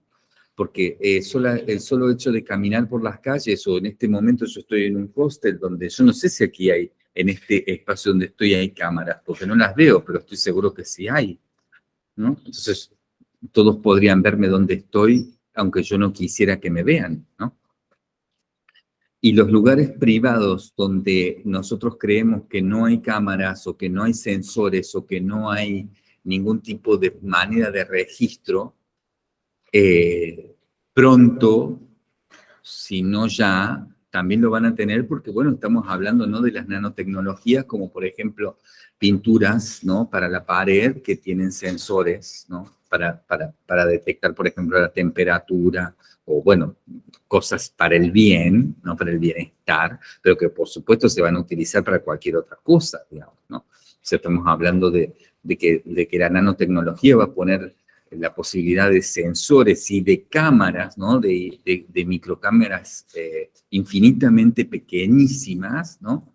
[SPEAKER 1] Porque eh, el solo hecho de caminar por las calles, o en este momento yo estoy en un hostel donde yo no sé si aquí hay en este espacio donde estoy hay cámaras, porque no las veo, pero estoy seguro que sí hay. Entonces, todos podrían verme donde estoy, aunque yo no quisiera que me vean. Y los lugares privados donde nosotros creemos que no hay cámaras o que no hay sensores o que no hay ningún tipo de manera de registro, eh, pronto, si no ya, también lo van a tener porque, bueno, estamos hablando, ¿no?, de las nanotecnologías, como por ejemplo pinturas, ¿no?, para la pared que tienen sensores, ¿no?, para, para, para detectar, por ejemplo, la temperatura, o bueno, cosas para el bien, ¿no?, para el bienestar, pero que por supuesto se van a utilizar para cualquier otra cosa, digamos, ¿no? O sea, estamos hablando de, de, que, de que la nanotecnología va a poner la posibilidad de sensores y de cámaras, ¿no? de, microcámaras eh, infinitamente pequeñísimas, ¿no?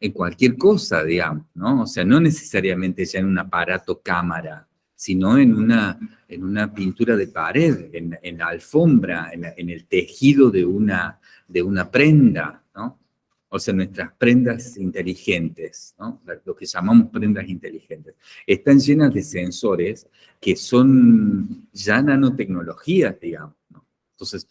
[SPEAKER 1] en cualquier cosa, digamos, ¿no? O sea, no necesariamente ya en un aparato cámara, sino en una, en una pintura de pared, en, en la alfombra, en, en, el tejido de una, de una prenda, ¿no? O sea, nuestras prendas inteligentes, ¿no? lo que llamamos prendas inteligentes, están llenas de sensores que son ya nanotecnologías, digamos. Entonces,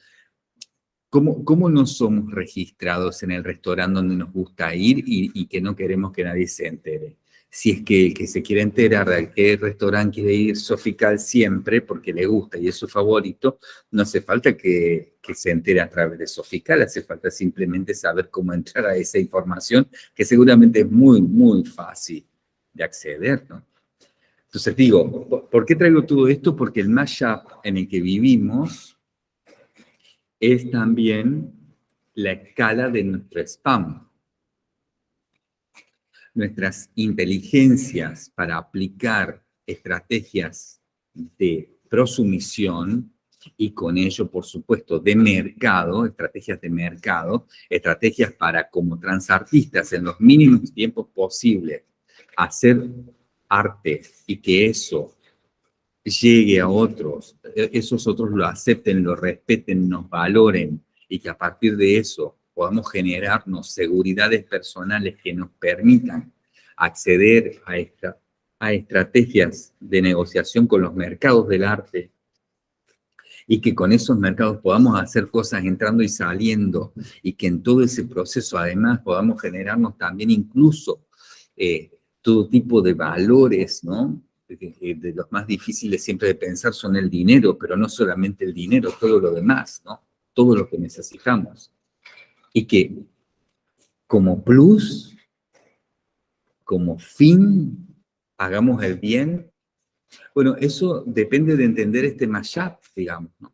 [SPEAKER 1] ¿cómo, ¿cómo no somos registrados en el restaurante donde nos gusta ir y que no queremos que nadie se entere? Si es que el que se quiere enterar de qué restaurante quiere ir Sofical siempre, porque le gusta y es su favorito, no hace falta que, que, se entere a través de Sofical, hace falta simplemente saber cómo entrar a esa información, que seguramente es muy, muy fácil de acceder, ¿no? Entonces digo, ¿por qué traigo todo esto? Porque el mashup en el que vivimos es también la escala de nuestro spam nuestras inteligencias para aplicar estrategias de prosumisión y con ello, por supuesto, de mercado, estrategias de mercado, estrategias para, como transartistas, en los mínimos tiempos posibles, hacer arte y que eso llegue a otros, esos otros lo acepten, lo respeten, nos valoren y que a partir de eso podamos generarnos seguridades personales que nos permitan acceder a, esta, a estrategias de negociación con los mercados del arte y que con esos mercados podamos hacer cosas entrando y saliendo y que en todo ese proceso además podamos generarnos también incluso eh, todo tipo de valores, ¿no? De, de, los más difíciles siempre de pensar son el dinero, pero no solamente el dinero, todo lo demás, ¿no? Todo lo que necesitamos y que como plus, como fin, hagamos el bien. Bueno, eso depende de entender este mashup, digamos, ¿no?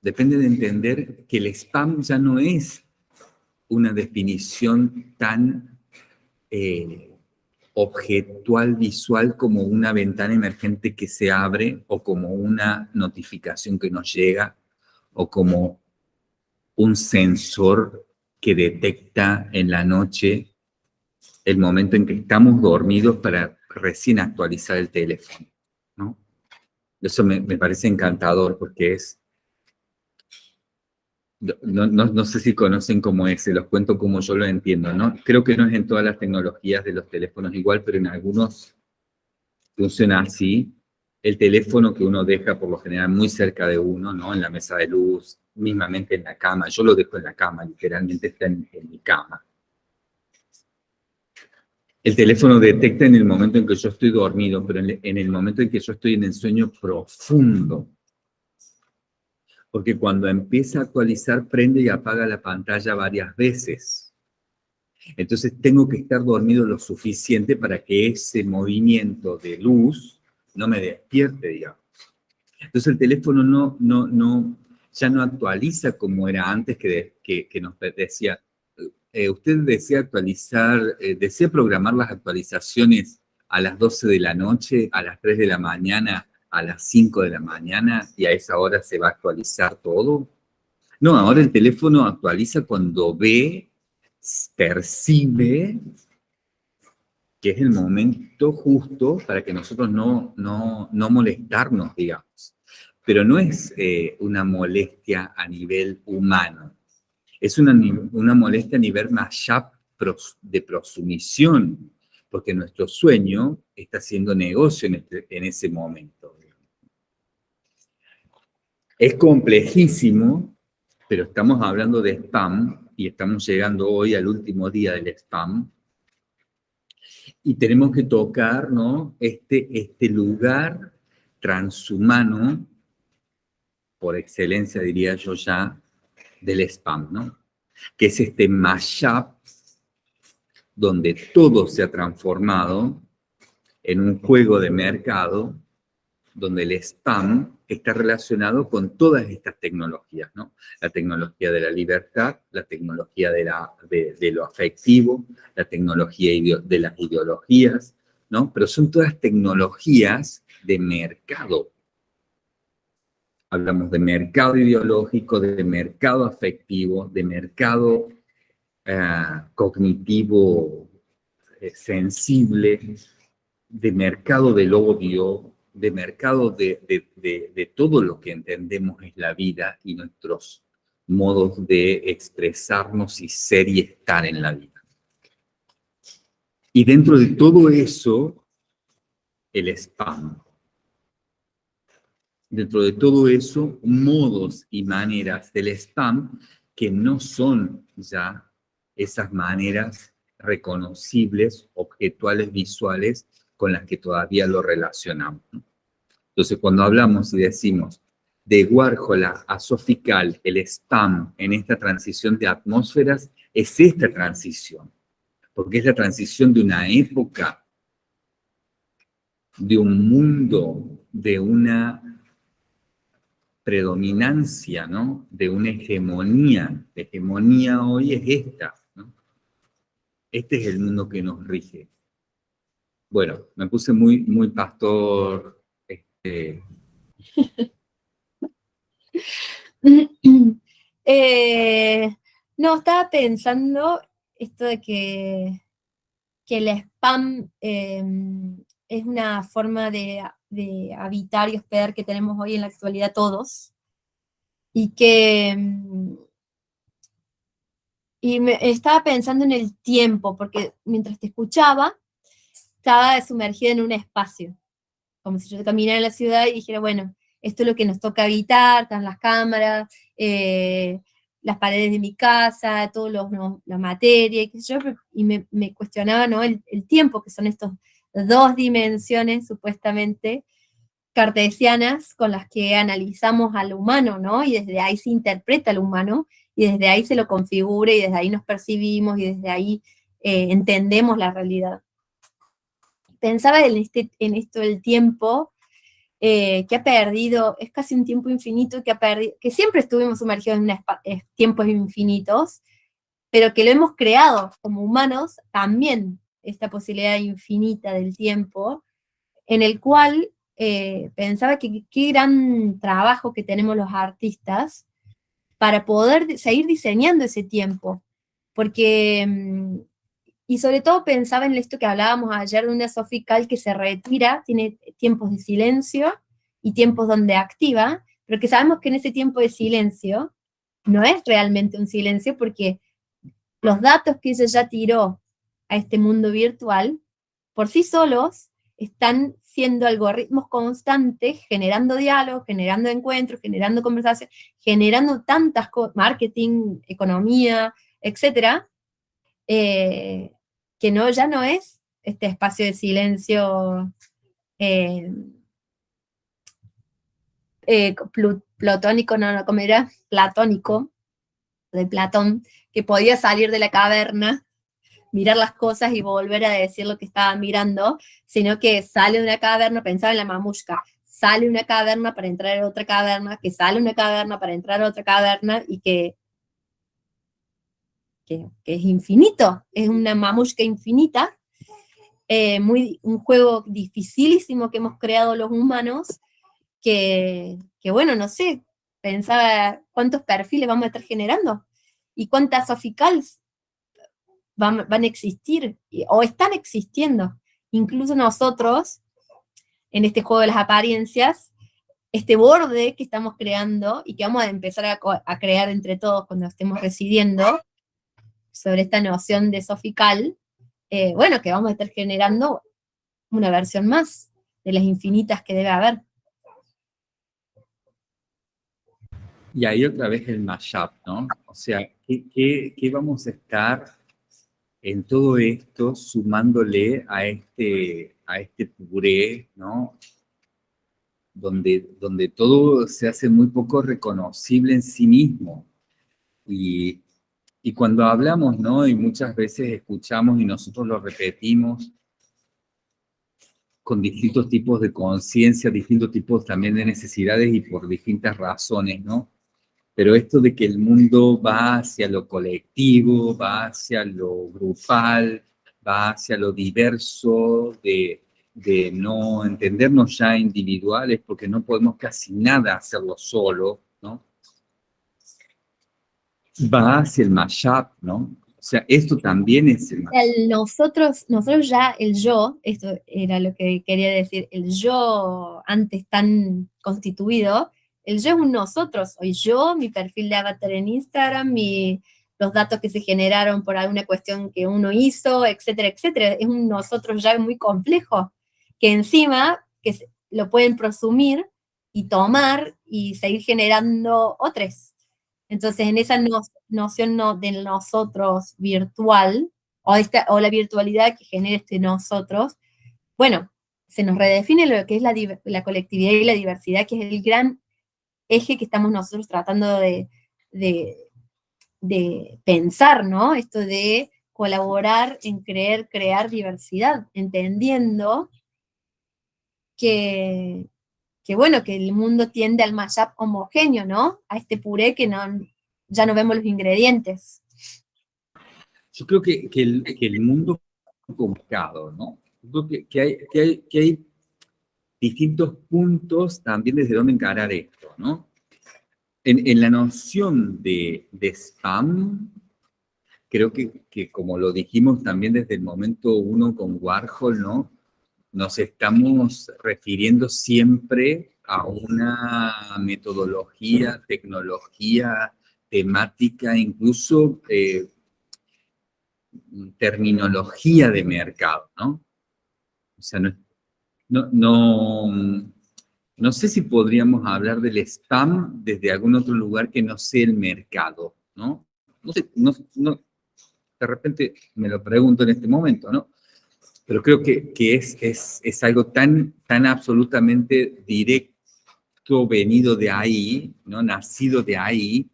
[SPEAKER 1] Depende de entender que el spam ya no es una definición tan eh, objetual, visual, como una ventana emergente que se abre, o como una notificación que nos llega, o como un sensor que detecta en la noche el momento en que estamos dormidos para recién actualizar el teléfono, ¿no? Eso me, me parece encantador porque es... No, no, no, sé si conocen cómo es, se los cuento como yo lo entiendo, ¿no? Creo que no es en todas las tecnologías de los teléfonos igual, pero en algunos funciona así. El teléfono que uno deja por lo general muy cerca de uno, ¿no? En la mesa de luz, mismamente en la cama, yo lo dejo en la cama, literalmente está en, mi cama. El teléfono detecta en el momento en que yo estoy dormido, pero en el momento en que yo estoy en el sueño profundo. Porque cuando empieza a actualizar, prende y apaga la pantalla varias veces. Entonces tengo que estar dormido lo suficiente para que ese movimiento de luz no me despierte, digamos. Entonces el teléfono no, no, no, ya no actualiza como era antes que, que, nos decía, eh, usted desea actualizar, eh, desea programar las actualizaciones a las 12 de la noche, a las 3 de la mañana, a las 5 de la mañana y a esa hora se va a actualizar todo. No, ahora el teléfono actualiza cuando ve, percibe que es el momento justo para que nosotros no, no, no molestarnos, digamos. Pero no es eh, una molestia a nivel humano, es una, una molestia a nivel más de prosumisión, porque nuestro sueño está haciendo negocio en, este, en ese momento. Es complejísimo, pero estamos hablando de spam y estamos llegando hoy al último día del spam y tenemos que tocar ¿no? este, este lugar transhumano, por excelencia diría yo ya, del spam, ¿no? que es este mashup donde todo se ha transformado en un juego de mercado donde el spam está relacionado con todas estas tecnologías, ¿no? La tecnología de la libertad, la tecnología de, la, de, lo afectivo, la tecnología de las ideologías, ¿no? Pero son todas tecnologías de mercado. Hablamos de mercado ideológico, de mercado afectivo, de mercado eh, cognitivo eh, sensible, de mercado del odio, de mercado de, todo lo que entendemos es la vida y nuestros modos de expresarnos y ser y estar en la vida. Y dentro de todo eso, el spam. Dentro de todo eso, modos y maneras del spam que no son ya esas maneras reconocibles, objetuales, visuales, con las que todavía lo relacionamos. Entonces, cuando hablamos y decimos de Warhol a Sofical, el spam en esta transición de atmósferas, es esta transición, porque es la transición de una época, de un mundo, de una predominancia, ¿no? De una hegemonía. La hegemonía hoy es esta. Este es el mundo que nos rige. Bueno, me puse muy, muy pastor. Este...
[SPEAKER 2] Eh, no, estaba pensando esto de que, que el spam em, es una forma de, de, habitar y hospedar que tenemos hoy en la actualidad todos, y que... Em, y me, estaba pensando en el tiempo, porque mientras te escuchaba, estaba sumergida en un espacio, como si yo caminara en la ciudad y dijera, bueno, esto es lo que nos toca habitar, están las cámaras, eh, las paredes de mi casa, todos los, la materia, y, yo, y me, cuestionaba ¿no? El, tiempo, que son estas dos dimensiones supuestamente cartesianas con las que analizamos al humano, ¿no? Y desde ahí se interpreta al humano, y desde ahí se lo configura, y desde ahí nos percibimos, y desde ahí eh, entendemos la realidad pensaba en, este, en esto del tiempo, eh, que ha perdido, es casi un tiempo infinito que ha perdido, que siempre estuvimos sumergidos en tiempos infinitos, pero que lo hemos creado como humanos también, esta posibilidad infinita del tiempo, en el cual eh, pensaba que qué gran trabajo que tenemos los artistas para poder seguir diseñando ese tiempo, porque mm, y sobre todo pensaba en esto que hablábamos ayer de una sofical que se retira, tiene tiempos de silencio y tiempos donde activa, pero que sabemos que en ese tiempo de silencio no es realmente un silencio porque los datos que ella ya tiró a este mundo virtual, por sí solos, están siendo algoritmos constantes, generando diálogo, generando encuentros, generando conversación, generando tantas cosas, marketing, economía, etcétera, eh, que no, ya no es este espacio de silencio eh, eh, plutónico, no, no, ¿cómo era? Platónico, de Platón, que podía salir de la caverna, mirar las cosas y volver a decir lo que estaba mirando, sino que sale una caverna, pensaba en la mamushka, sale una caverna para entrar a otra caverna, que sale una caverna para entrar a otra caverna y que, que, es infinito, es una mamushka infinita, eh, muy, un juego dificilísimo que hemos creado los humanos, que, que bueno, no sé, pensaba cuántos perfiles vamos a estar generando y cuántas oficals van, van a existir o están existiendo. Incluso nosotros, en este juego de las apariencias, este borde que estamos creando y que vamos a empezar a, crear entre todos cuando estemos residiendo sobre esta noción de sofical, eh, bueno, que vamos a estar generando una versión más de las infinitas que debe haber.
[SPEAKER 1] Y ahí otra vez el mashup, ¿no? O sea, ¿qué, qué vamos a estar en todo esto sumándole a este, a este puré, ¿no? Donde, donde todo se hace muy poco reconocible en sí mismo. Y, y cuando hablamos, ¿no? Y muchas veces escuchamos y nosotros lo repetimos con distintos tipos de conciencia, distintos tipos también de necesidades y por distintas razones, ¿no? Pero esto de que el mundo va hacia lo colectivo, va hacia lo grupal, va hacia lo diverso, de, no entendernos ya individuales, porque no podemos casi nada hacerlo solo, ¿no? Va hacia el mashup, ¿no? O sea, esto también es el,
[SPEAKER 2] el nosotros, nosotros ya, el yo, esto era lo que quería decir, el yo antes tan constituido, el yo es un nosotros, hoy yo, mi perfil de avatar en Instagram, mi, los datos que se generaron por alguna cuestión que uno hizo, etcétera, etcétera. Es un nosotros ya muy complejo, que encima que lo pueden prosumir y tomar y seguir generando otros. Entonces, en esa noción no, de nosotros virtual, o, esta, o la virtualidad que genera este nosotros, bueno, se nos redefine lo que es la, la colectividad y la diversidad, que es el gran eje que estamos nosotros tratando de, pensar, ¿no? Esto de colaborar en creer, crear diversidad, entendiendo que, bueno, que el mundo tiende al mashup homogéneo, ¿no? A este puré que no, ya no vemos los ingredientes.
[SPEAKER 1] Yo creo que, el, que el, mundo complicado, ¿no? Yo creo que, hay, que hay distintos puntos también desde donde encarar esto, ¿no? En, la noción de, spam, creo que, que, como lo dijimos también desde el momento uno con Warhol, ¿no? Nos estamos refiriendo siempre a una metodología, tecnología, temática, incluso eh, terminología de mercado, ¿no? O sea, no, no, no, sé si podríamos hablar del spam desde algún otro lugar que no sea el mercado, ¿no? No sé, no, de repente me lo pregunto en este momento, ¿no? Pero creo que, es, es, algo tan, tan absolutamente directo, venido de ahí, ¿no? Nacido de ahí,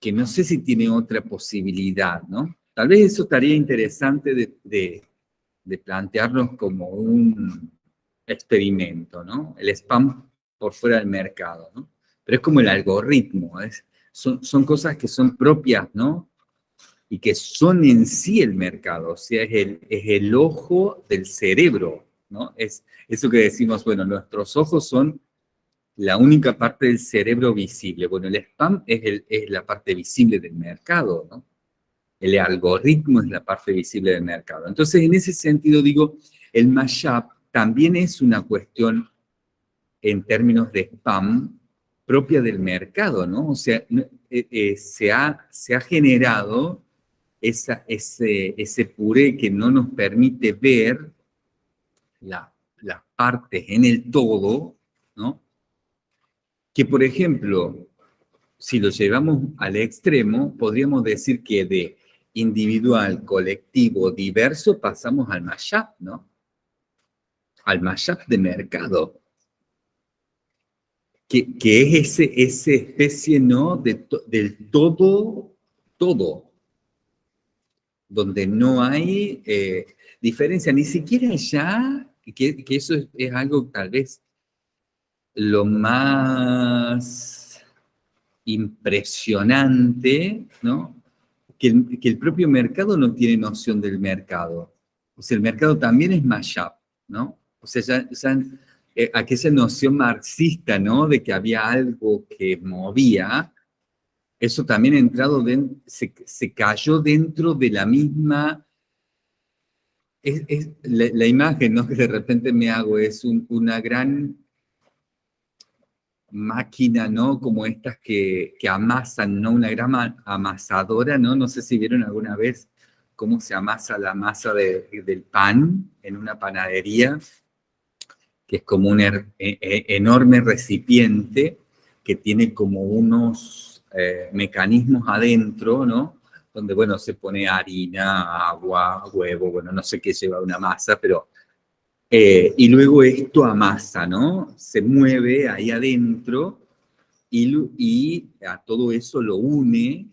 [SPEAKER 1] que no sé si tiene otra posibilidad, ¿no? Tal vez eso estaría interesante de, de plantearnos como un, experimento, ¿no? El spam por fuera del mercado, ¿no? Pero es como el algoritmo, es, son, son cosas que son propias, ¿no? Y que son en sí el mercado, o sea, es el, es el ojo del cerebro, ¿no? Es eso que decimos, bueno, nuestros ojos son la única parte del cerebro visible. Bueno, el spam es, el, es la parte visible del mercado, ¿no? El algoritmo es la parte visible del mercado. Entonces, en ese sentido, digo, el mashup también es una cuestión en términos de spam propia del mercado, ¿no? O sea, eh, eh, se, ha, se ha generado ese, ese puré que no nos permite ver las partes en el todo, ¿no? Que, por ejemplo, si lo llevamos al extremo, podríamos decir que de individual, colectivo, diverso, pasamos al mashup, ¿no? Al mashup de mercado. Que, es ese, esa especie, ¿no? De del todo, todo. Donde no hay eh, diferencia, ni siquiera ya, que, que eso es algo tal vez lo más impresionante, ¿no? Que el, propio mercado no tiene noción del mercado. O sea, el mercado también es mashup, ¿no? O sea, ya, eh, aquella noción marxista, ¿no? De que había algo que movía, eso también ha entrado, se, se, cayó dentro de la misma... La, imagen ¿no? que de repente me hago es una gran máquina, ¿no? Como estas que, que, amasan, ¿no? Una gran amasadora, ¿no? No sé si vieron alguna vez cómo se amasa la masa del pan en una panadería, que es como un er, e, e, enorme recipiente que tiene como unos eh, mecanismos adentro, ¿no? Donde, bueno, se pone harina, agua, huevo, bueno, no sé qué lleva una masa, pero eh, y luego esto amasa, ¿no? Se mueve ahí adentro y, a todo eso lo une,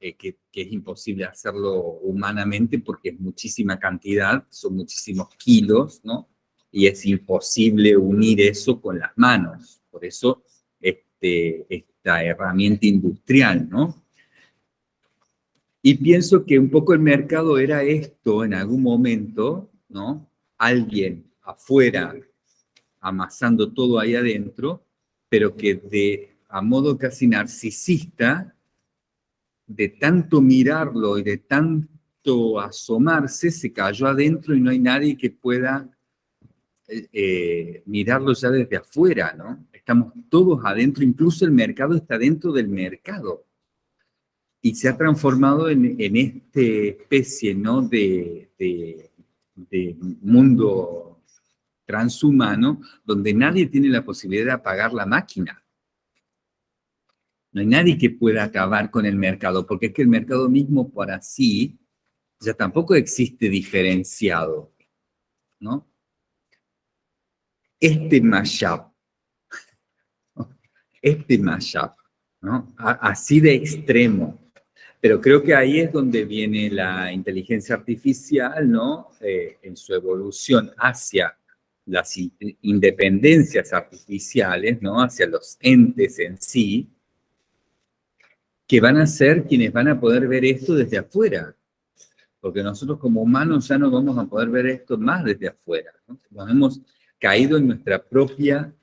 [SPEAKER 1] eh, que, es imposible hacerlo humanamente porque es muchísima cantidad, son muchísimos kilos, ¿no? Y es imposible unir eso con las manos. Por eso este, esta herramienta industrial, ¿no? Y pienso que un poco el mercado era esto en algún momento, ¿no? Alguien afuera, amasando todo ahí adentro, pero que de, a modo casi narcisista, de tanto mirarlo y de tanto asomarse, se cayó adentro y no hay nadie que pueda eh, mirarlo ya desde afuera, ¿no? Estamos todos adentro, incluso el mercado está dentro del mercado. Y se ha transformado en, en esta especie, ¿no? De, de, de mundo transhumano donde nadie tiene la posibilidad de apagar la máquina. No hay nadie que pueda acabar con el mercado, porque es que el mercado mismo por así ya tampoco existe diferenciado, ¿no? Este mashup, este mashup, ¿no? Así de extremo, pero creo que ahí es donde viene la inteligencia artificial, ¿no? Eh, en su evolución hacia las independencias artificiales, ¿no? Hacia los entes en sí, que van a ser quienes van a poder ver esto desde afuera. Porque nosotros como humanos ya no vamos a poder ver esto más desde afuera. Nos hemos caído en nuestra propia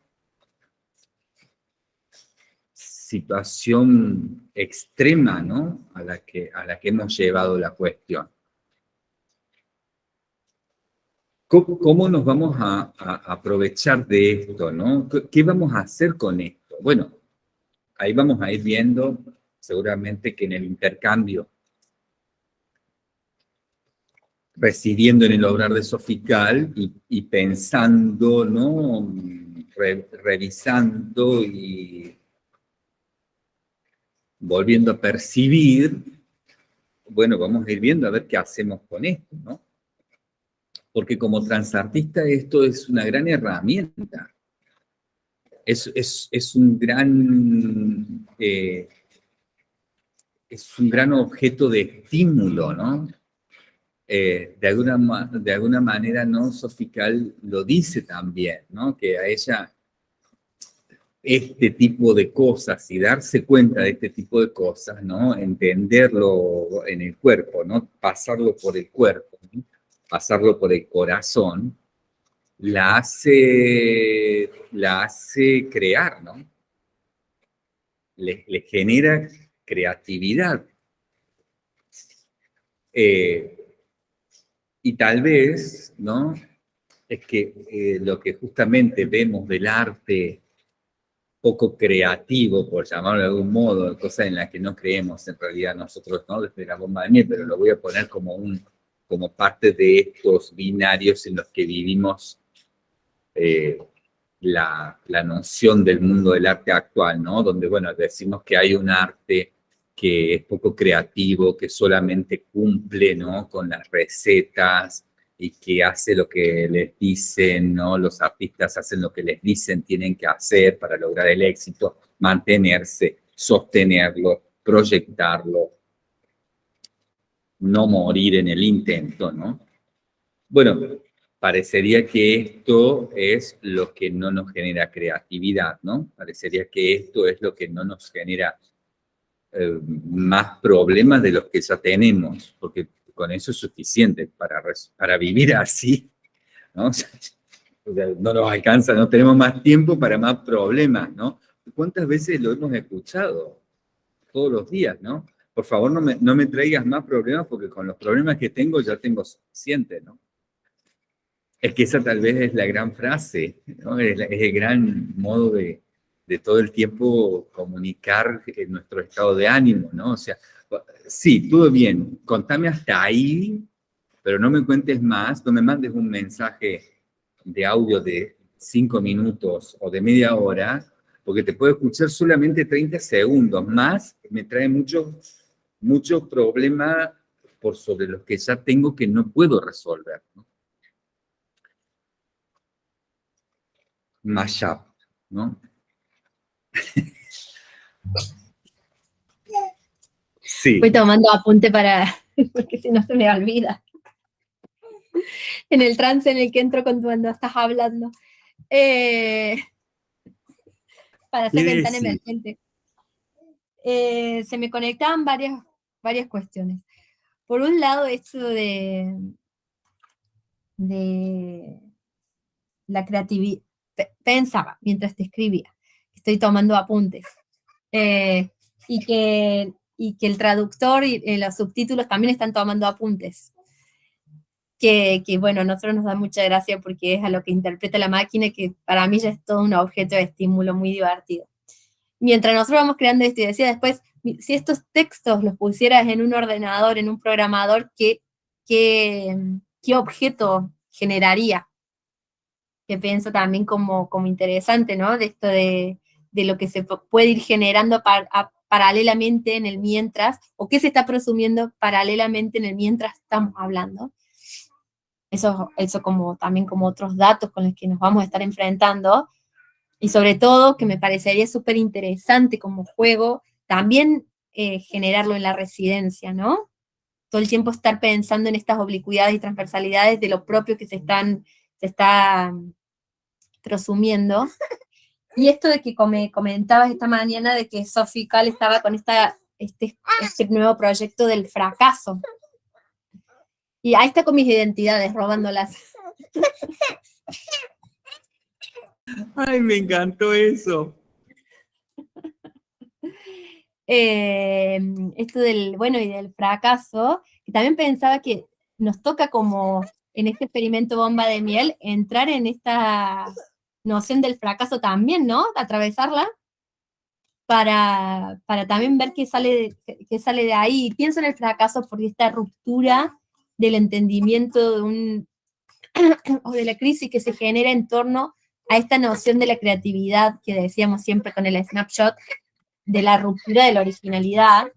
[SPEAKER 1] situación extrema, ¿no? A la que, a la que hemos llevado la cuestión. ¿Cómo, nos vamos a, aprovechar de esto? ¿no? ¿Qué vamos a hacer con esto? Bueno, ahí vamos a ir viendo seguramente que en el intercambio, residiendo en el obrar de Sofical y, pensando, ¿no? revisando y volviendo a percibir, bueno, vamos a ir viendo a ver qué hacemos con esto, ¿no? porque como transartista esto es una gran herramienta. Es, es, un gran... Eh, es un gran objeto de estímulo, ¿no? Eh, de, alguna, de alguna manera, ¿no? Sofical lo dice también, ¿no? Que a ella este tipo de cosas y darse cuenta de este tipo de cosas, ¿no? Entenderlo en el cuerpo, ¿no? Pasarlo por el cuerpo, pasarlo por el corazón, la hace, la hace crear, ¿no? Le, genera creatividad. Eh, y tal vez, ¿no? Es que eh, lo que justamente vemos del arte poco creativo, por llamarlo de algún modo, cosa en la que no creemos en realidad nosotros, ¿no? Desde la bomba de miel, pero lo voy a poner como un, como parte de estos binarios en los que vivimos eh, la, noción del mundo del arte actual, ¿no? Donde, bueno, decimos que hay un arte que es poco creativo, que solamente cumple ¿no? con las recetas y que hace lo que les dicen, ¿no? Los artistas hacen lo que les dicen tienen que hacer para lograr el éxito, mantenerse, sostenerlo, proyectarlo, no morir en el intento, ¿no? Bueno, parecería que esto es lo que no nos genera creatividad, ¿no? Parecería que esto es lo que no nos genera eh, más problemas de los que ya tenemos, porque con eso es suficiente para, para vivir así, ¿no? no nos alcanza, no tenemos más tiempo para más problemas, ¿no? ¿Cuántas veces lo hemos escuchado? Todos los días, ¿no? Por favor, no me, no me traigas más problemas porque con los problemas que tengo ya tengo suficiente, ¿no? Es que esa tal vez es la gran frase, ¿no? es, es el gran modo de, de todo el tiempo comunicar nuestro estado de ánimo, ¿no? O sea, sí, todo bien, contame hasta ahí, pero no me cuentes más, no me mandes un mensaje de audio de cinco minutos o de media hora, porque te puedo escuchar solamente 30 segundos, más me trae mucho, mucho problema por sobre los que ya tengo que no puedo resolver. ¿no? Mashup, ¿no?
[SPEAKER 2] Sí. Voy tomando apunte para, porque si no se me olvida. En el trance en el que entro cuando estás hablando. Eh, para hacer ventana emergente. Eh, se me conectaban varias, varias cuestiones. Por un lado, esto de, de la creatividad. Pensaba mientras te escribía estoy tomando apuntes. Eh, y, que, y que el traductor y eh, los subtítulos también están tomando apuntes. Que, que, bueno, a nosotros nos da mucha gracia porque es a lo que interpreta la máquina, que para mí ya es todo un objeto de estímulo muy divertido. Mientras nosotros vamos creando esto, y decía después, si estos textos los pusieras en un ordenador, en un programador, ¿qué, qué, qué objeto generaría? Que pienso también como, como interesante, ¿no? De esto de, de lo que se puede ir generando paralelamente en el mientras, o qué se está presumiendo paralelamente en el mientras estamos hablando. Eso, eso como, también como otros datos con los que nos vamos a estar enfrentando, y sobre todo que me parecería súper interesante como juego, también eh, generarlo en la residencia, ¿no? Todo el tiempo estar pensando en estas oblicuidades y transversalidades de lo propio que se están, se está presumiendo, y esto de que me comentabas esta mañana de que Sophie Cal estaba con esta, este, este nuevo proyecto del fracaso. Y ahí está con mis identidades, robándolas.
[SPEAKER 1] Ay, me encantó eso.
[SPEAKER 2] Eh, esto del, bueno, y del fracaso, y también pensaba que nos toca como en este experimento bomba de miel, entrar en esta noción del fracaso también, ¿no? Atravesarla para, para también ver qué sale, de, qué sale de ahí. Pienso en el fracaso porque esta ruptura del entendimiento de un, o de la crisis que se genera en torno a esta noción de la creatividad que decíamos siempre con el snapshot, de la ruptura de la originalidad,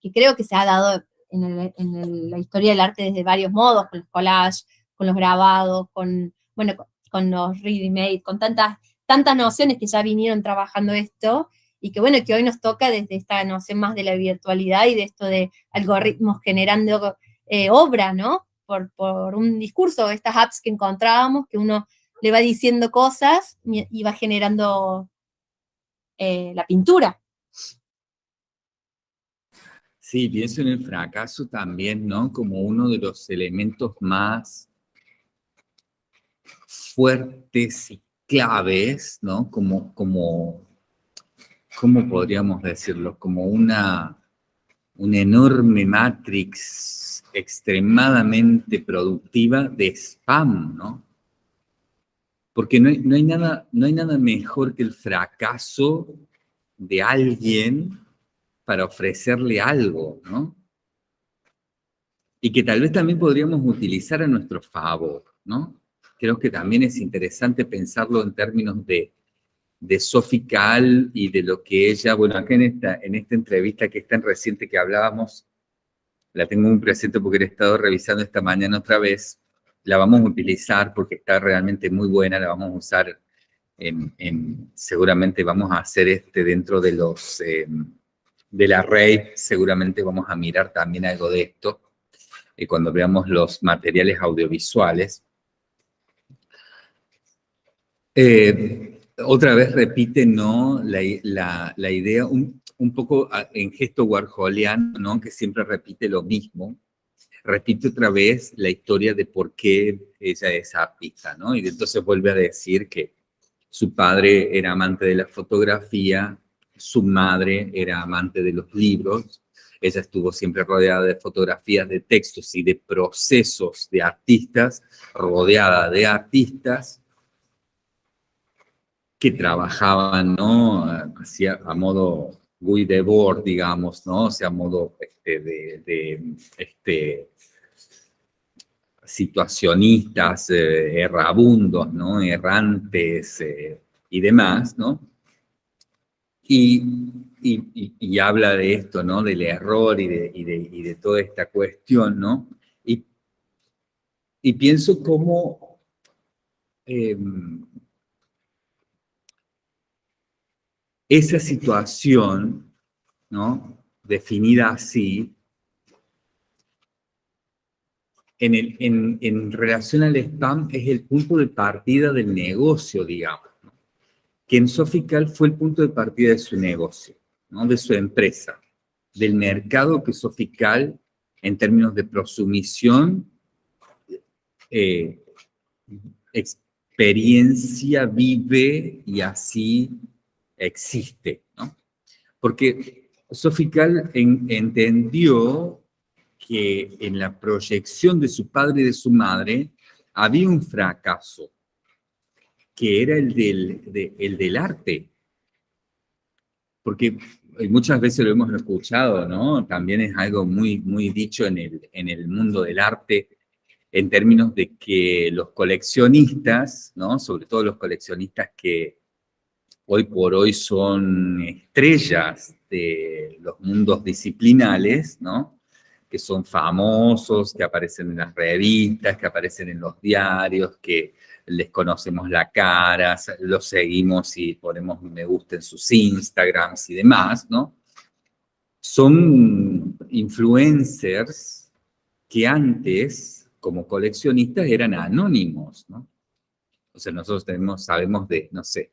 [SPEAKER 2] que creo que se ha dado en, en la historia del arte desde varios modos, con los collages, con los grabados, con, bueno, con los ready made, con tantas, tantas nociones que ya vinieron trabajando esto, y que bueno, que hoy nos toca desde esta noción más de la virtualidad y de esto de algoritmos generando eh, obra, ¿no? Por, por, un discurso, estas apps que encontrábamos, que uno le va diciendo cosas y va generando eh, la pintura.
[SPEAKER 1] Sí, pienso en el fracaso también, ¿no? Como uno de los elementos más fuertes y claves, ¿no? Como, como, ¿cómo podríamos decirlo? Como una, una enorme matrix extremadamente productiva de spam, ¿no? Porque no hay, nada, no hay nada mejor que el fracaso de alguien para ofrecerle algo, ¿no? Y que tal vez también podríamos utilizar a nuestro favor, ¿no? Creo que también es interesante pensarlo en términos de de Sofical y de lo que ella, bueno, acá en esta, en esta entrevista que es tan reciente que hablábamos, la tengo muy presente porque he estado revisando esta mañana otra vez, la vamos a utilizar porque está realmente muy buena, la vamos a usar en, seguramente vamos a hacer este dentro de los, eh, de la red, seguramente vamos a mirar también algo de esto, eh, cuando veamos los materiales audiovisuales. Eh, otra vez repite, ¿no? La, la, idea, un, un, poco en gesto warholiano, ¿no? Que siempre repite lo mismo. Repite otra vez la historia de por qué ella es artista, ¿no? Y entonces vuelve a decir que su padre era amante de la fotografía, su madre era amante de los libros, ella estuvo siempre rodeada de fotografías, de textos y de procesos de artistas, rodeada de artistas que trabajaban, ¿no? A modo Guy Debord, digamos, ¿no? O sea, a modo este, de, este, situacionistas, eh, errabundos, ¿no? Errantes eh, y demás, ¿no? Y, y, habla de esto, ¿no? Del error y de, de, de toda esta cuestión, ¿no? Y, pienso cómo em, esa situación, ¿no? Definida así, en, el, en, en, relación al spam es el punto de partida del negocio, digamos. Que en Sofical fue el punto de partida de su negocio, ¿no? de su empresa, del mercado que Sofical, en términos de prosumición, eh, experiencia, vive y así existe, ¿no? Porque Sofical entendió que en la proyección de su padre y de su madre había un fracaso, que era el del, el del arte. Porque muchas veces lo hemos escuchado, ¿no? También es algo muy, muy dicho en el, en el mundo del arte, en términos de que los coleccionistas, ¿no? Sobre todo los coleccionistas que hoy por hoy son estrellas de los mundos disciplinales, ¿no? Que son famosos, que aparecen en las revistas, que aparecen en los diarios, que les conocemos la cara, los seguimos y ponemos me gusta en sus Instagrams y demás, ¿no? Son influencers que antes, como coleccionistas, eran anónimos, ¿no? O sea, nosotros sabemos de, no sé,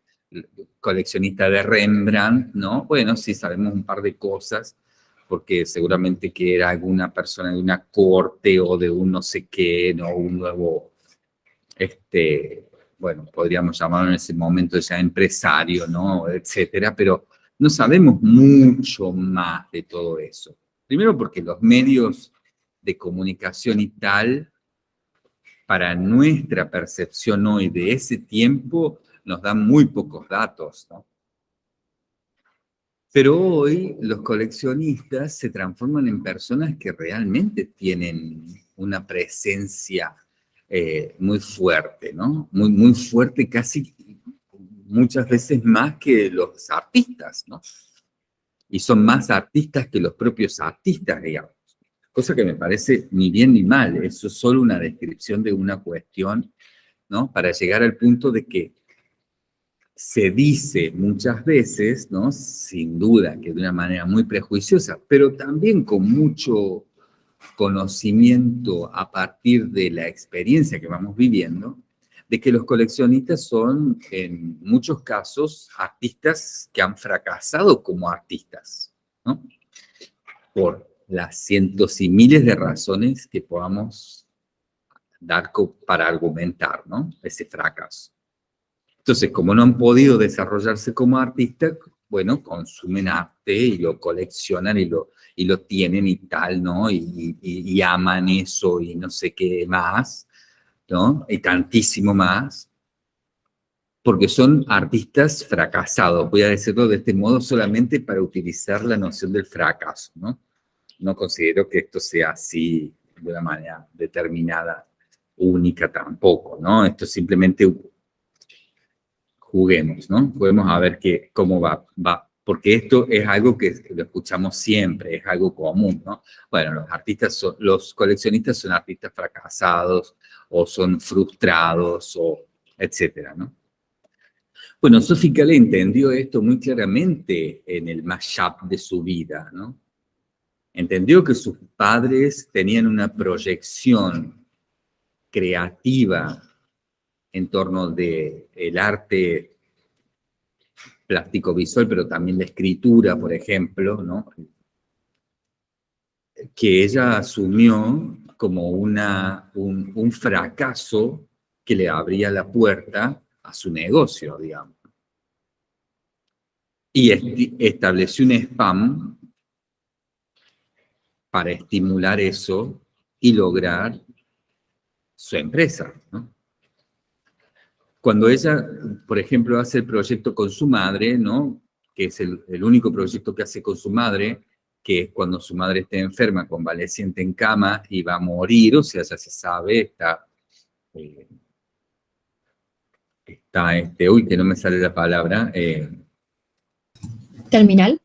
[SPEAKER 1] coleccionista de Rembrandt, ¿no? Bueno, sí sabemos un par de cosas, porque seguramente que era alguna persona de una corte o de un no sé qué, ¿no? Un nuevo, este, bueno, podríamos llamarlo en ese momento ya empresario, ¿no? Etcétera, pero no sabemos mucho más de todo eso. Primero porque los medios de comunicación y tal, para nuestra percepción hoy de ese tiempo, nos dan muy pocos datos, ¿no? Pero hoy los coleccionistas se transforman en personas que realmente tienen una presencia eh, muy fuerte, ¿no? Muy, muy fuerte, casi muchas veces más que los artistas, ¿no? Y son más artistas que los propios artistas, digamos. Cosa que me parece ni bien ni mal, eso es solo una descripción de una cuestión, ¿no? Para llegar al punto de que se dice muchas veces, ¿no? Sin duda que de una manera muy prejuiciosa, pero también con mucho conocimiento a partir de la experiencia que vamos viviendo, de que los coleccionistas son en muchos casos artistas que han fracasado como artistas, ¿no? Por las cientos y miles de razones que podamos dar para argumentar, ¿no? Ese fracaso. Entonces, como no han podido desarrollarse como artistas, bueno, consumen arte y lo coleccionan y lo, y lo tienen y tal, ¿no? Y, aman eso y no sé qué más, ¿no? Y tantísimo más, porque son artistas fracasados, voy a decirlo de este modo solamente para utilizar la noción del fracaso, ¿no? No considero que esto sea así de una manera determinada, única tampoco, ¿no? Esto es simplemente juguemos, ¿no? Juguemos a ver qué, cómo va, va, porque esto es algo que lo escuchamos siempre, es algo común, ¿no? Bueno, los artistas, los coleccionistas son artistas fracasados, o son frustrados, o etcétera, ¿no? Bueno, Sophie le entendió esto muy claramente en el mashup de su vida, ¿no? Entendió que sus padres tenían una proyección creativa en torno del el arte plástico visual, pero también la escritura, por ejemplo, ¿no? que ella asumió como una, un, un fracaso que le abría la puerta a su negocio, digamos. Y estableció un spam para estimular eso y lograr su empresa. ¿no? Cuando ella, por ejemplo, hace el proyecto con su madre, ¿no? que es el, el único proyecto que hace con su madre, que es cuando su madre esté enferma, convaleciente en cama y va a morir, o sea, ya se sabe, está eh, está, este, uy, que no me sale la palabra. Eh,
[SPEAKER 2] ¿Terminal?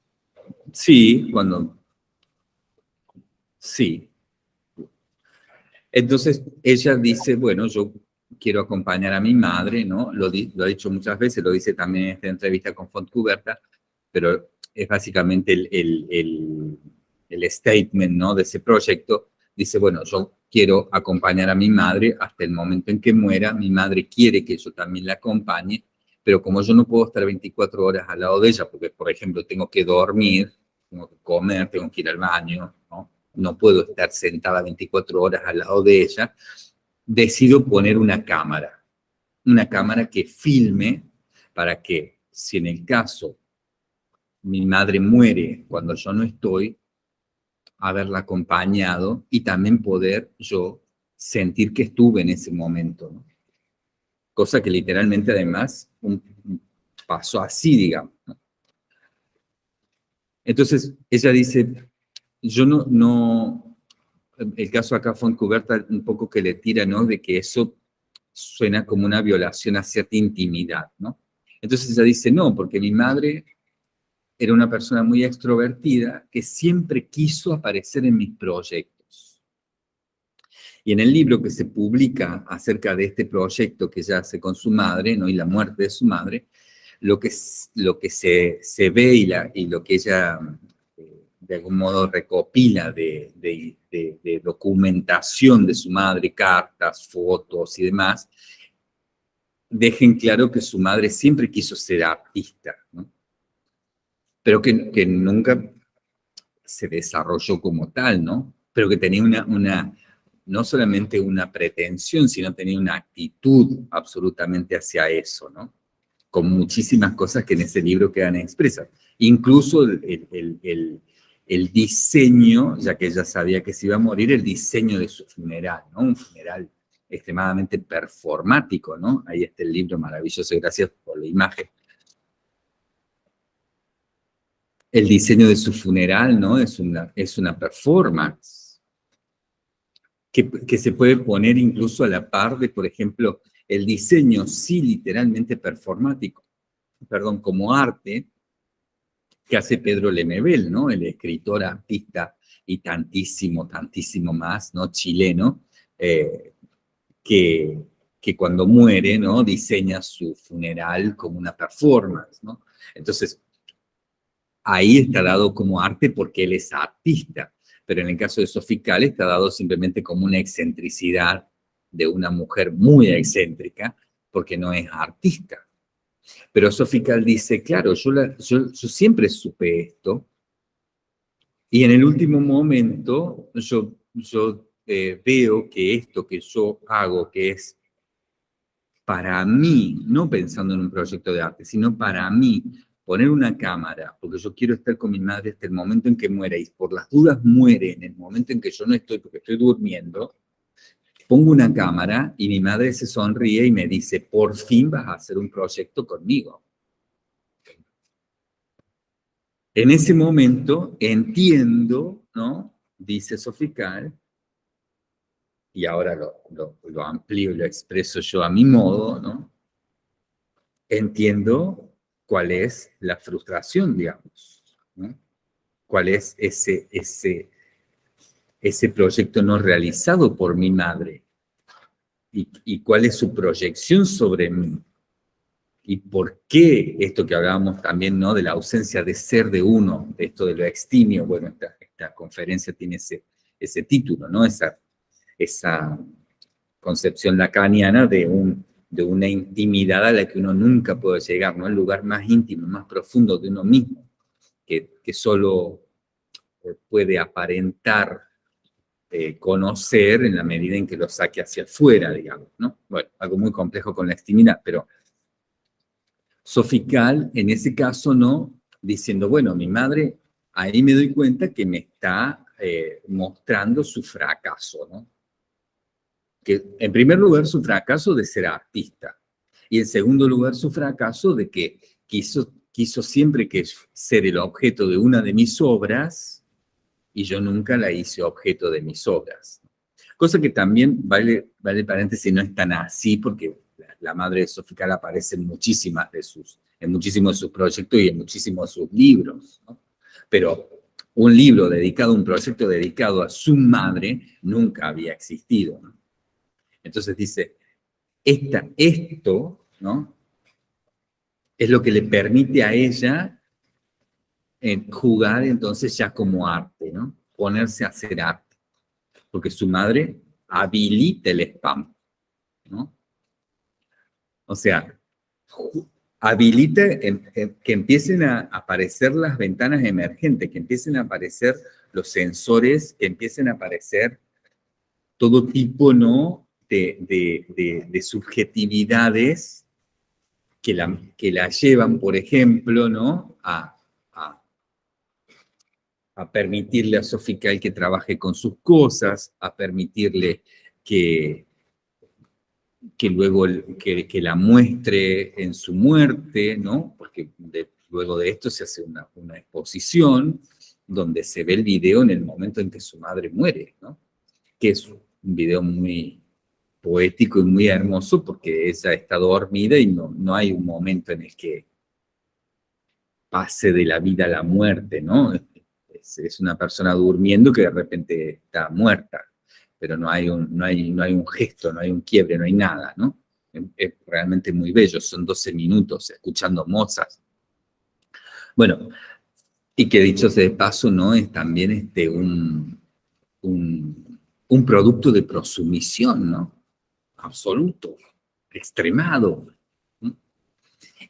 [SPEAKER 1] Sí, cuando... Sí. Entonces ella dice, bueno, yo quiero acompañar a mi madre, ¿no? Lo, lo, ha dicho muchas veces, lo dice también en esta entrevista con Fontcuberta, pero es básicamente el, el, el, el statement, ¿no? De ese proyecto. Dice, bueno, yo quiero acompañar a mi madre hasta el momento en que muera, mi madre quiere que yo también la acompañe, pero como yo no puedo estar 24 horas al lado de ella, porque por ejemplo tengo que dormir, tengo que comer, tengo que ir al baño, ¿no? no puedo estar sentada 24 horas al lado de ella, decido poner una cámara, una cámara que filme para que si en el caso mi madre muere cuando yo no estoy, haberla acompañado y también poder yo sentir que estuve en ese momento. Cosa que literalmente además pasó así, digamos. Entonces ella dice, yo no, no, el caso acá fue encubierta un poco que le tira, ¿no? De que eso suena como una violación a cierta intimidad, ¿no? Entonces ella dice, no, porque mi madre era una persona muy extrovertida que siempre quiso aparecer en mis proyectos. Y en el libro que se publica acerca de este proyecto que ella hace con su madre, ¿no? y la muerte de su madre, lo que, lo que se, se ve y, la, y lo que ella eh, de algún modo recopila de, de, de, documentación de su madre, cartas, fotos y demás, dejen claro que su madre siempre quiso ser artista, ¿no? pero que, nunca se desarrolló como tal, ¿no? Pero que tenía una, una, no solamente una pretensión, sino tenía una actitud absolutamente hacia eso, ¿no? Con muchísimas cosas que en ese libro quedan expresas. Incluso el, diseño, ya que ella sabía que se iba a morir, el diseño de su funeral, ¿no? Un funeral extremadamente performático, ¿no? Ahí está el libro maravilloso, gracias por la imagen. el diseño de su funeral, ¿no? Es una, es una performance que, que, se puede poner incluso a la par de, por ejemplo, el diseño, sí, literalmente performático, perdón, como arte, que hace Pedro Lemebel, ¿no? El escritor, artista y tantísimo, tantísimo más, ¿no? Chileno, eh, que, que cuando muere, ¿no? Diseña su funeral como una performance, ¿no? Entonces, ahí está dado como arte porque él es artista, pero en el caso de Sofical está dado simplemente como una excentricidad de una mujer muy excéntrica, porque no es artista. Pero Sofical dice, claro, yo, yo, siempre supe esto, y en el último momento yo, yo eh, veo que esto que yo hago, que es para mí, no pensando en un proyecto de arte, sino para mí, poner una cámara, porque yo quiero estar con mi madre hasta el momento en que muera, y por las dudas muere en el momento en que yo no estoy, porque estoy durmiendo, pongo una cámara y mi madre se sonríe y me dice, por fin vas a hacer un proyecto conmigo. En ese momento entiendo, ¿no? Dice Sofical, y ahora lo, amplío y lo expreso yo a mi modo, ¿no? entiendo cuál es la frustración, digamos, cuál es ese, ese, ese proyecto no realizado por mi madre y, y cuál es su proyección sobre mí y por qué esto que hablábamos también, ¿no? De la ausencia de ser de uno, de esto de lo extimio, bueno, esta, esta conferencia tiene ese, ese título, ¿no? Esa, esa concepción lacaniana de, un, de una intimidad a la que uno nunca puede llegar, ¿no? El lugar más íntimo, más profundo de uno mismo, que, que solo puede aparentar eh, conocer en la medida en que lo saque hacia afuera, digamos, ¿no? Bueno, algo muy complejo con la extimidad, pero Sofical, en ese caso, no, diciendo, bueno, mi madre, ahí me doy cuenta que me está eh, mostrando su fracaso, ¿no? Que en primer lugar su fracaso de ser artista y en segundo lugar su fracaso de que quiso, quiso siempre que ser el objeto de una de mis obras y yo nunca la hice objeto de mis obras. Cosa que también, vale, vale paréntesis, no es tan así porque la madre de Sofical aparece en muchísimas de sus, en muchísimos de sus proyectos y en muchísimos de sus libros, Pero un libro dedicado, un proyecto dedicado a su madre, nunca había existido. Entonces dice, esta, esto, ¿no? Es lo que le permite a ella en jugar entonces ya como arte, ¿no? Ponerse a hacer arte. Porque su madre habilita el spam, ¿no? O sea, habilita que empiecen a aparecer las ventanas emergentes, que empiecen a aparecer los sensores, que empiecen a aparecer todo tipo ¿no? de, subjetividades que la, que la llevan, por ejemplo, ¿no? a, a permitirle a Sofical que trabaje con sus cosas, a permitirle que, que luego que, que, la muestre en su muerte, ¿no? Porque luego de esto se hace una, una, exposición donde se ve el video en el momento en que su madre muere, ¿no? Que es un video muy poético y muy hermoso porque ella está dormida y no, no hay un momento en el que pase de la vida a la muerte, ¿no? Es, una persona durmiendo que de repente está muerta, pero no hay, un, no, hay, no hay un gesto, no hay un quiebre, no hay nada, ¿no? Es realmente muy bello, son 12 minutos escuchando mozas. Bueno, y que dicho sea de paso, ¿no? Es también este, un, un, un producto de prosumisión, ¿no? Absoluto, extremado.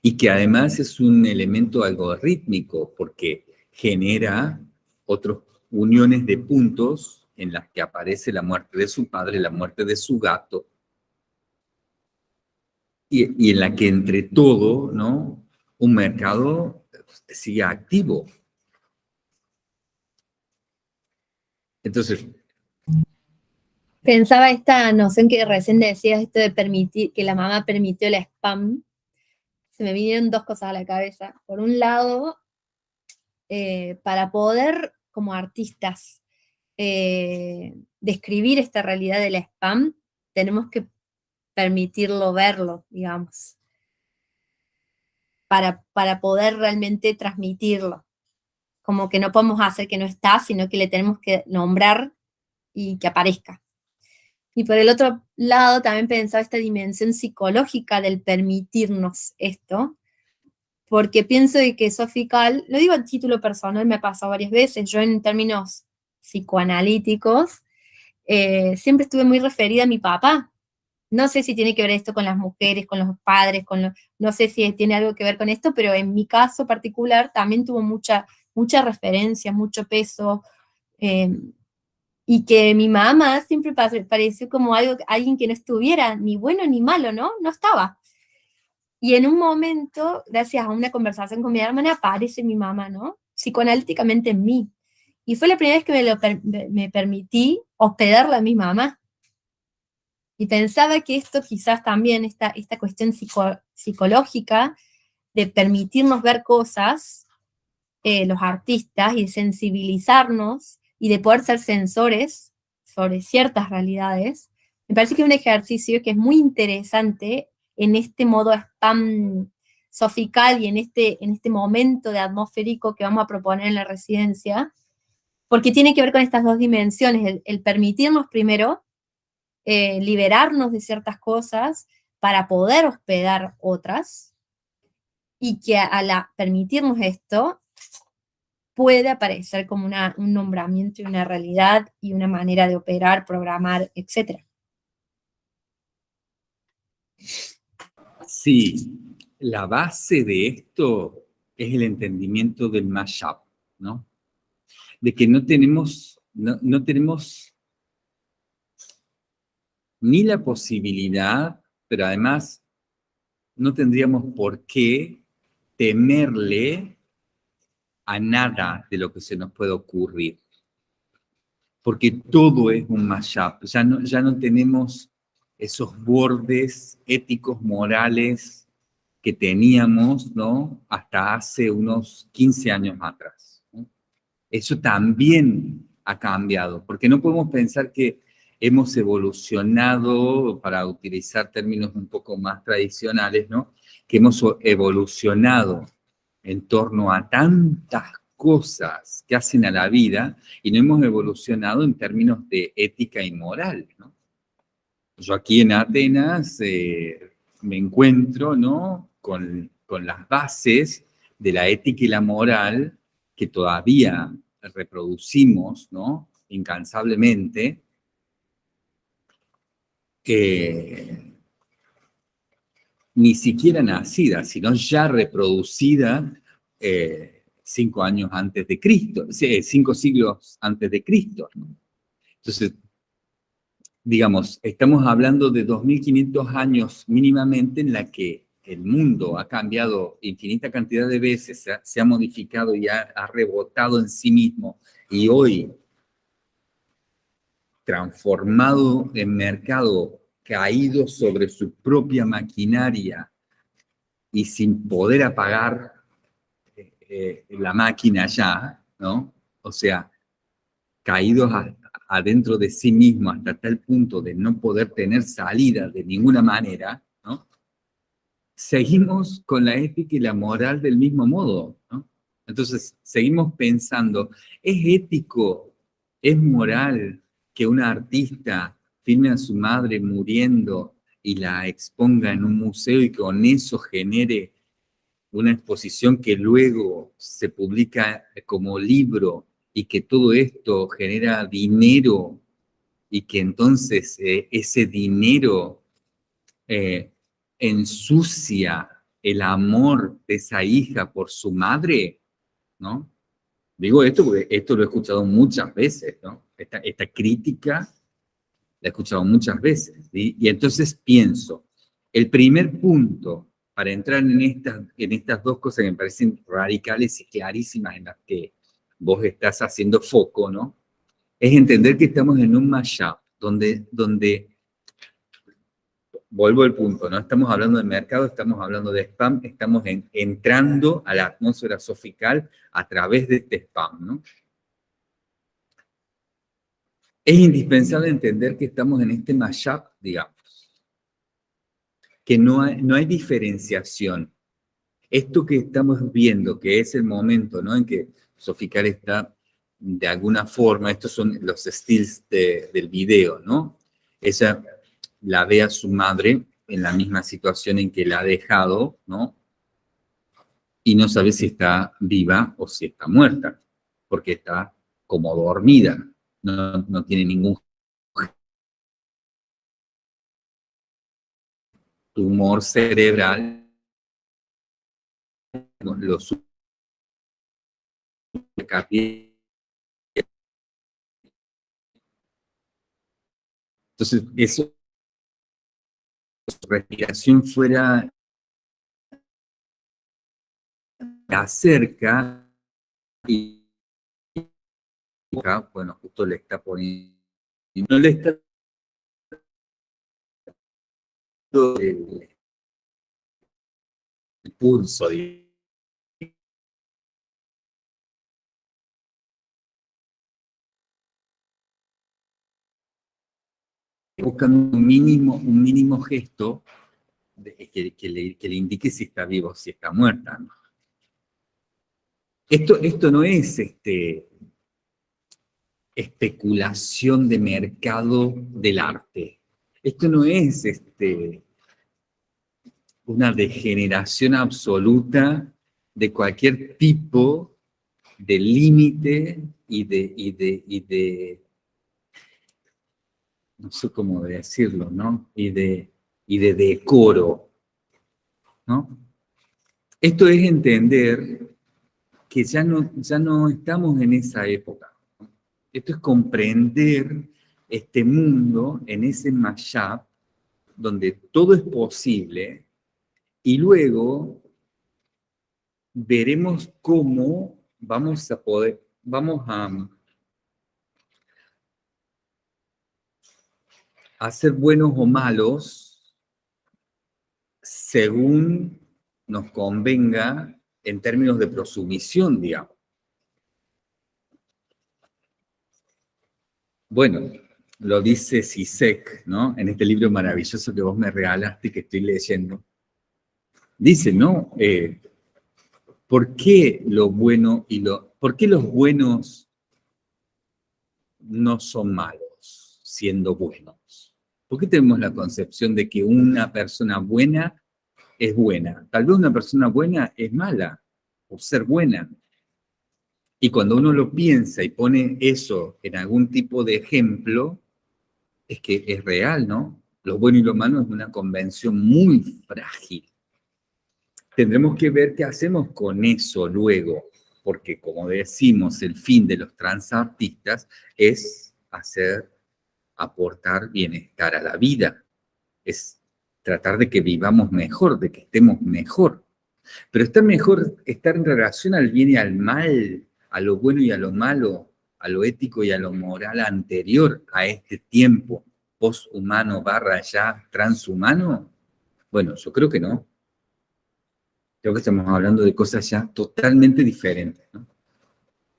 [SPEAKER 1] Y que además es un elemento algorítmico porque genera otras uniones de puntos en las que aparece la muerte de su padre, la muerte de su gato, y, en la que entre todo, ¿no? Un mercado sigue activo. Entonces...
[SPEAKER 2] Pensaba esta noción que recién decías, esto de permitir, que la mamá permitió el spam. Se me vinieron dos cosas a la cabeza. Por un lado, eh, para poder, como artistas, eh, describir esta realidad del spam, tenemos que permitirlo verlo, digamos, para, para poder realmente transmitirlo. Como que no podemos hacer que no está, sino que le tenemos que nombrar y que aparezca. Y por el otro lado también pensaba esta dimensión psicológica del permitirnos esto, porque pienso de que Sofical, lo digo a título personal, me ha pasado varias veces, yo en términos psicoanalíticos, eh, siempre estuve muy referida a mi papá. No sé si tiene que ver esto con las mujeres, con los padres, con no sé si tiene algo que ver con esto, pero en mi caso particular también tuvo mucha, mucha referencia, mucho peso, em, y que mi mamá siempre pareció como algo, alguien que no estuviera ni bueno ni malo, ¿no? No estaba. Y en un momento, gracias a una conversación con mi hermana, aparece mi mamá, ¿no? Psicoanalíticamente en mí. Y fue la primera vez que me, lo me permití hospedarla a mi mamá. Y pensaba que esto quizás también, esta, esta cuestión psicológica de permitirnos ver cosas, eh, los artistas, y sensibilizarnos, y de poder ser sensores sobre ciertas realidades, me parece que es un ejercicio que es muy interesante en este modo spam sofical y en este, en este momento de atmosférico que vamos a proponer en la residencia, porque tiene que ver con estas dos dimensiones, el, permitirnos primero eh, liberarnos de ciertas cosas para poder hospedar otras, y que al permitirnos esto, puede aparecer como un nombramiento y una realidad y una manera de operar, programar, etc.
[SPEAKER 1] Sí, la base de esto es el entendimiento del mashup, ¿no? De que no tenemos, no tenemos ni la posibilidad, pero además no tendríamos por qué temerle a nada de lo que se nos puede ocurrir. Porque todo es un mashup. Ya no, ya no tenemos esos bordes éticos, morales que teníamos ¿no? hasta hace unos 15 años atrás. Eso también ha cambiado, porque no podemos pensar que hemos evolucionado, para utilizar términos un poco más tradicionales, ¿no? que hemos evolucionado en torno a tantas cosas que hacen a la vida y no hemos evolucionado en términos de ética y moral. Yo aquí en Atenas eh, me encuentro ¿no? con, con las bases de la ética y la moral que todavía reproducimos ¿no? incansablemente, eh, ni siquiera nacida, sino ya reproducida eh, cinco años antes de Cristo, cinco siglos antes de Cristo. Entonces, digamos, estamos hablando de 2.500 años mínimamente en la que el mundo ha cambiado infinita cantidad de veces, se ha, modificado y ha, rebotado en sí mismo, y hoy, transformado en mercado caído sobre su propia maquinaria y sin poder apagar eh, eh, la máquina ya, ¿no? O sea, caídos adentro de sí mismo hasta tal punto de no poder tener salida de ninguna manera. Seguimos con la ética y la moral del mismo modo. Entonces, seguimos pensando, ¿es ético, es moral que una artista filme a su madre muriendo y la exponga en un museo y con eso genere una exposición que luego se publica como libro y que todo esto genera dinero y que entonces eh, ese dinero eh, ensucia el amor de esa hija por su madre, ¿no? Digo esto porque esto lo he escuchado muchas veces, ¿no? Esta, crítica la he escuchado muchas veces, y entonces pienso, el primer punto para entrar en estas, en estas dos cosas que me parecen radicales y clarísimas en las que vos estás haciendo foco, ¿no? Es entender que estamos en un mashup, donde, donde vuelvo al punto, no estamos hablando de mercado, estamos hablando de spam, estamos entrando a la atmósfera sofical a través de este spam, ¿no? Es indispensable entender que estamos en este mashup, digamos, que no hay, no hay diferenciación. Esto que estamos viendo, que es el momento ¿no? en que Sofical está de alguna forma, estos son los styles del video, ¿no? Ella la ve a su madre en la misma situación en que la ha dejado, ¿no? Y no sabe si está viva o si está muerta, porque está como dormida, no, tiene ningún tumor cerebral, lo entonces, eso, respiración fuera acerca y bueno, justo le está poniendo, no le está el, el pulso, buscando un mínimo, un mínimo gesto que, le, indique si está vivo o si está muerta. Esto, esto no es este, especulación de mercado del arte. Esto no es este, una degeneración absoluta de cualquier tipo de límite y de, y de, no sé cómo decirlo, ¿no? Y de, y de decoro, ¿no? Esto es entender que ya no, ya no estamos en esa época. Esto es comprender este mundo en ese mashup donde todo es posible y luego veremos cómo vamos a poder, vamos a, a ser buenos o malos según nos convenga en términos de prosumisión, digamos. Bueno, lo dice Sisek, ¿no? En este libro maravilloso que vos me regalaste que estoy leyendo. Dice, ¿no? Eh, ¿Por qué lo bueno y lo... ¿Por qué los buenos no son malos siendo buenos? ¿Por qué tenemos la concepción de que una persona buena es buena? Tal vez una persona buena es mala, por ser buena. Y cuando uno lo piensa y pone eso en algún tipo de ejemplo, es que es real, ¿no? Lo bueno y lo malo es una convención muy frágil. Tendremos que ver qué hacemos con eso luego, porque como decimos, el fin de los transartistas es hacer, aportar bienestar a la vida, es tratar de que vivamos mejor, de que estemos mejor. Pero está mejor estar en relación al bien y al mal, a lo bueno y a lo malo, a lo ético y a lo moral anterior a este tiempo poshumano barra ya transhumano? Bueno, yo creo que no. Creo que estamos hablando de cosas ya totalmente diferentes.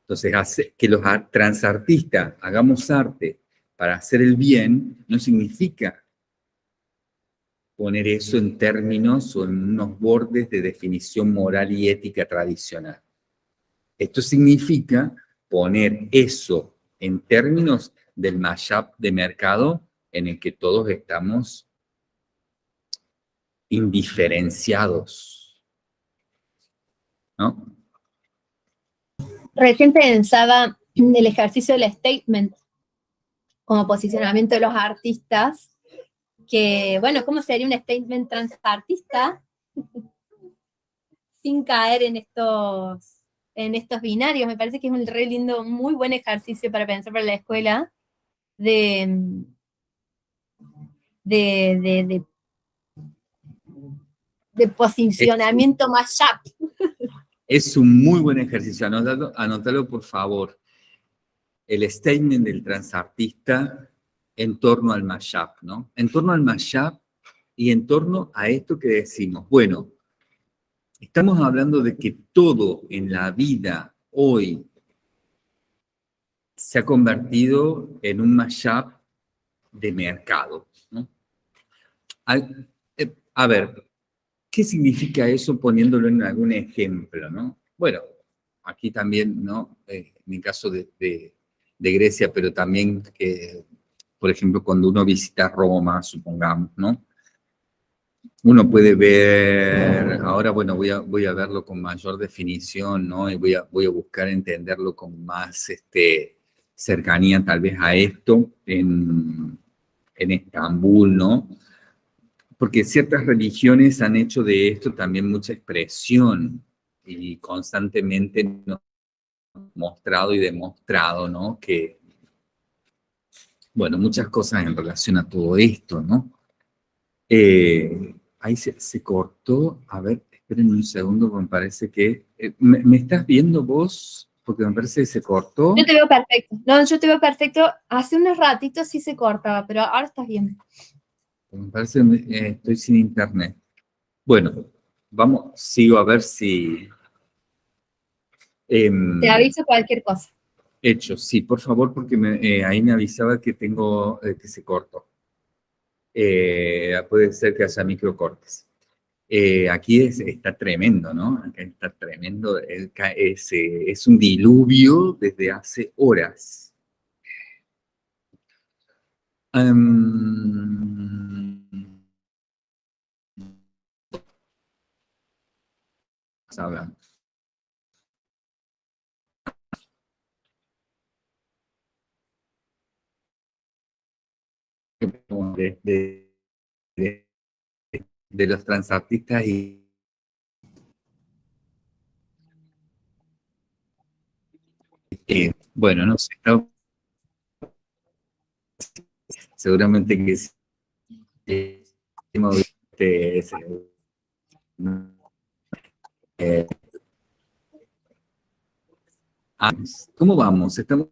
[SPEAKER 1] Entonces, hace, que los transartistas hagamos arte para hacer el bien no significa poner eso en términos o en unos bordes de definición moral y ética tradicional. Esto significa poner eso en términos del mashup de mercado en el que todos estamos indiferenciados. ¿No?
[SPEAKER 2] Recién pensaba en el ejercicio del statement como posicionamiento de los artistas que, bueno, ¿cómo sería un statement transartista sin caer en estos, en estos binarios? Me parece que es un re lindo, muy buen ejercicio para pensar para la escuela de, de, de, posicionamiento más
[SPEAKER 1] Es un muy buen ejercicio, anótalo, anótalo por favor. El statement del transartista en torno al mashup, ¿no? En torno al mashup y en torno a esto que decimos. Bueno, estamos hablando de que todo en la vida hoy se ha convertido en un mashup de mercado. ¿no? Eh, a, ver, ¿qué significa eso poniéndolo en algún ejemplo? ¿no? Bueno, aquí también, ¿no? Eh, en el caso de, de, de Grecia, pero también que por ejemplo, cuando uno visita Roma, supongamos, ¿no? Uno puede ver, ahora bueno, voy a, voy a verlo con mayor definición, ¿no? Y voy a, voy a buscar entenderlo con más este, cercanía tal vez a esto en, en Estambul, ¿no? Porque ciertas religiones han hecho de esto también mucha expresión y constantemente nos mostrado y demostrado, ¿no? Que bueno, muchas cosas en relación a todo esto, ¿no? Eh, ahí se, cortó, a ver, esperen un segundo, me parece que... Eh, ¿me, estás viendo vos? Porque me parece que se cortó.
[SPEAKER 2] Yo te veo perfecto, no, yo te veo perfecto. Hace unos ratitos sí se cortaba, pero ahora estás bien.
[SPEAKER 1] Me parece que eh, estoy sin internet. Bueno, vamos, sigo a ver si...
[SPEAKER 2] Em, te aviso cualquier cosa.
[SPEAKER 1] Hecho, sí, por favor, porque eh, ahí me avisaba que tengo, eh, que se cortó. Eh, puede ser que haya microcortes. Eh, aquí está tremendo, ¿no? Acá está tremendo, es, es un diluvio desde hace horas. Um, hablando. De, de, los transartistas y bueno, no sé, seguramente que sí. Eh, eh, ah, ¿Cómo vamos? Estamos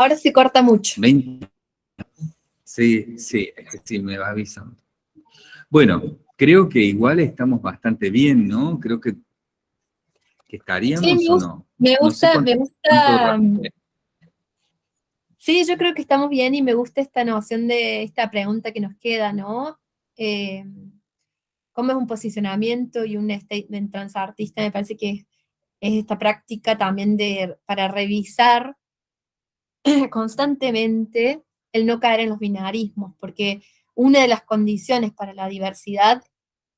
[SPEAKER 2] Ahora se corta mucho.
[SPEAKER 1] Sí, sí, sí, me va avisando. Bueno, creo que igual estamos bastante bien, ¿no? Creo que, estaríamos o no.
[SPEAKER 2] Me gusta, me gusta. Sí, yo creo que estamos bien y me gusta esta noción de esta pregunta que nos queda, ¿no? Eh, ¿Cómo es un posicionamiento y un statement transartista? Me parece que es esta práctica también de, para revisar constantemente el no caer en los binarismos, porque una de las condiciones para la diversidad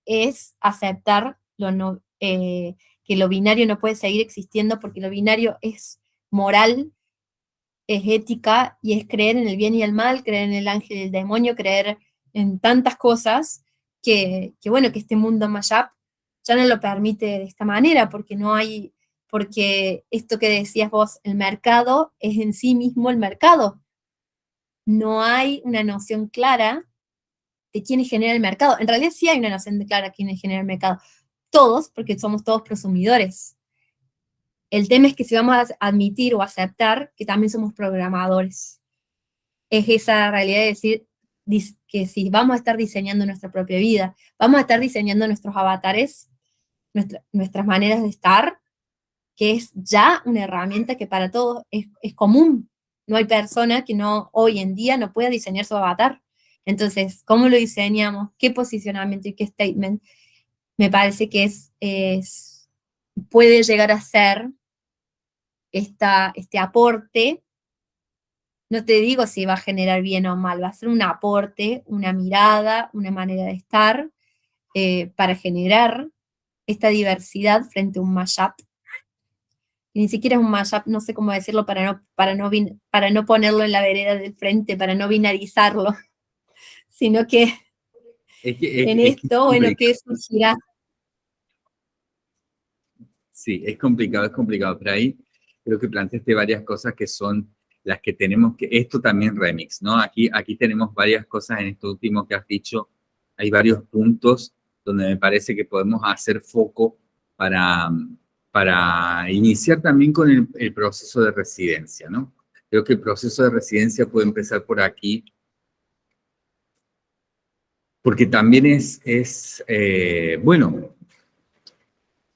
[SPEAKER 2] es aceptar lo eh, que lo binario no puede seguir existiendo porque lo binario es moral, es ética y es creer en el bien y el mal, creer en el ángel y el demonio, creer en tantas cosas que, que bueno, que este mundo mashup ya no lo permite de esta manera porque no hay porque esto que decías vos, el mercado es en sí mismo el mercado. No hay una noción clara de quién genera el mercado. En realidad sí hay una noción clara de quién genera el mercado. Todos, porque somos todos prosumidores. El tema es que si vamos a admitir o aceptar que también somos programadores. Es esa realidad de decir que si vamos a estar diseñando nuestra propia vida, vamos a estar diseñando nuestros avatares, nuestras maneras de estar, que es ya una herramienta que para todos es, común. No hay persona que no hoy en día no pueda diseñar su avatar. Entonces, ¿cómo lo diseñamos? ¿Qué posicionamiento y qué statement? Me parece que es, es puede llegar a ser esta, este aporte. No te digo si va a generar bien o mal, va a ser un aporte, una mirada, una manera de estar eh, para generar esta diversidad frente a un mashup ni siquiera es un mashup, no sé cómo decirlo para no, para no, para no ponerlo en la vereda del frente, para no binarizarlo, sino que, en esto, bueno, ¿qué surgirá?
[SPEAKER 1] Sí, es complicado, es complicado, pero ahí creo que planteaste varias cosas que son las que tenemos que, esto también remix, ¿no? Aquí, aquí tenemos varias cosas en esto último que has dicho, hay varios puntos donde me parece que podemos hacer foco para, para iniciar también con el, proceso de residencia, ¿no? Creo que el proceso de residencia puede empezar por aquí, porque también es, eh, bueno,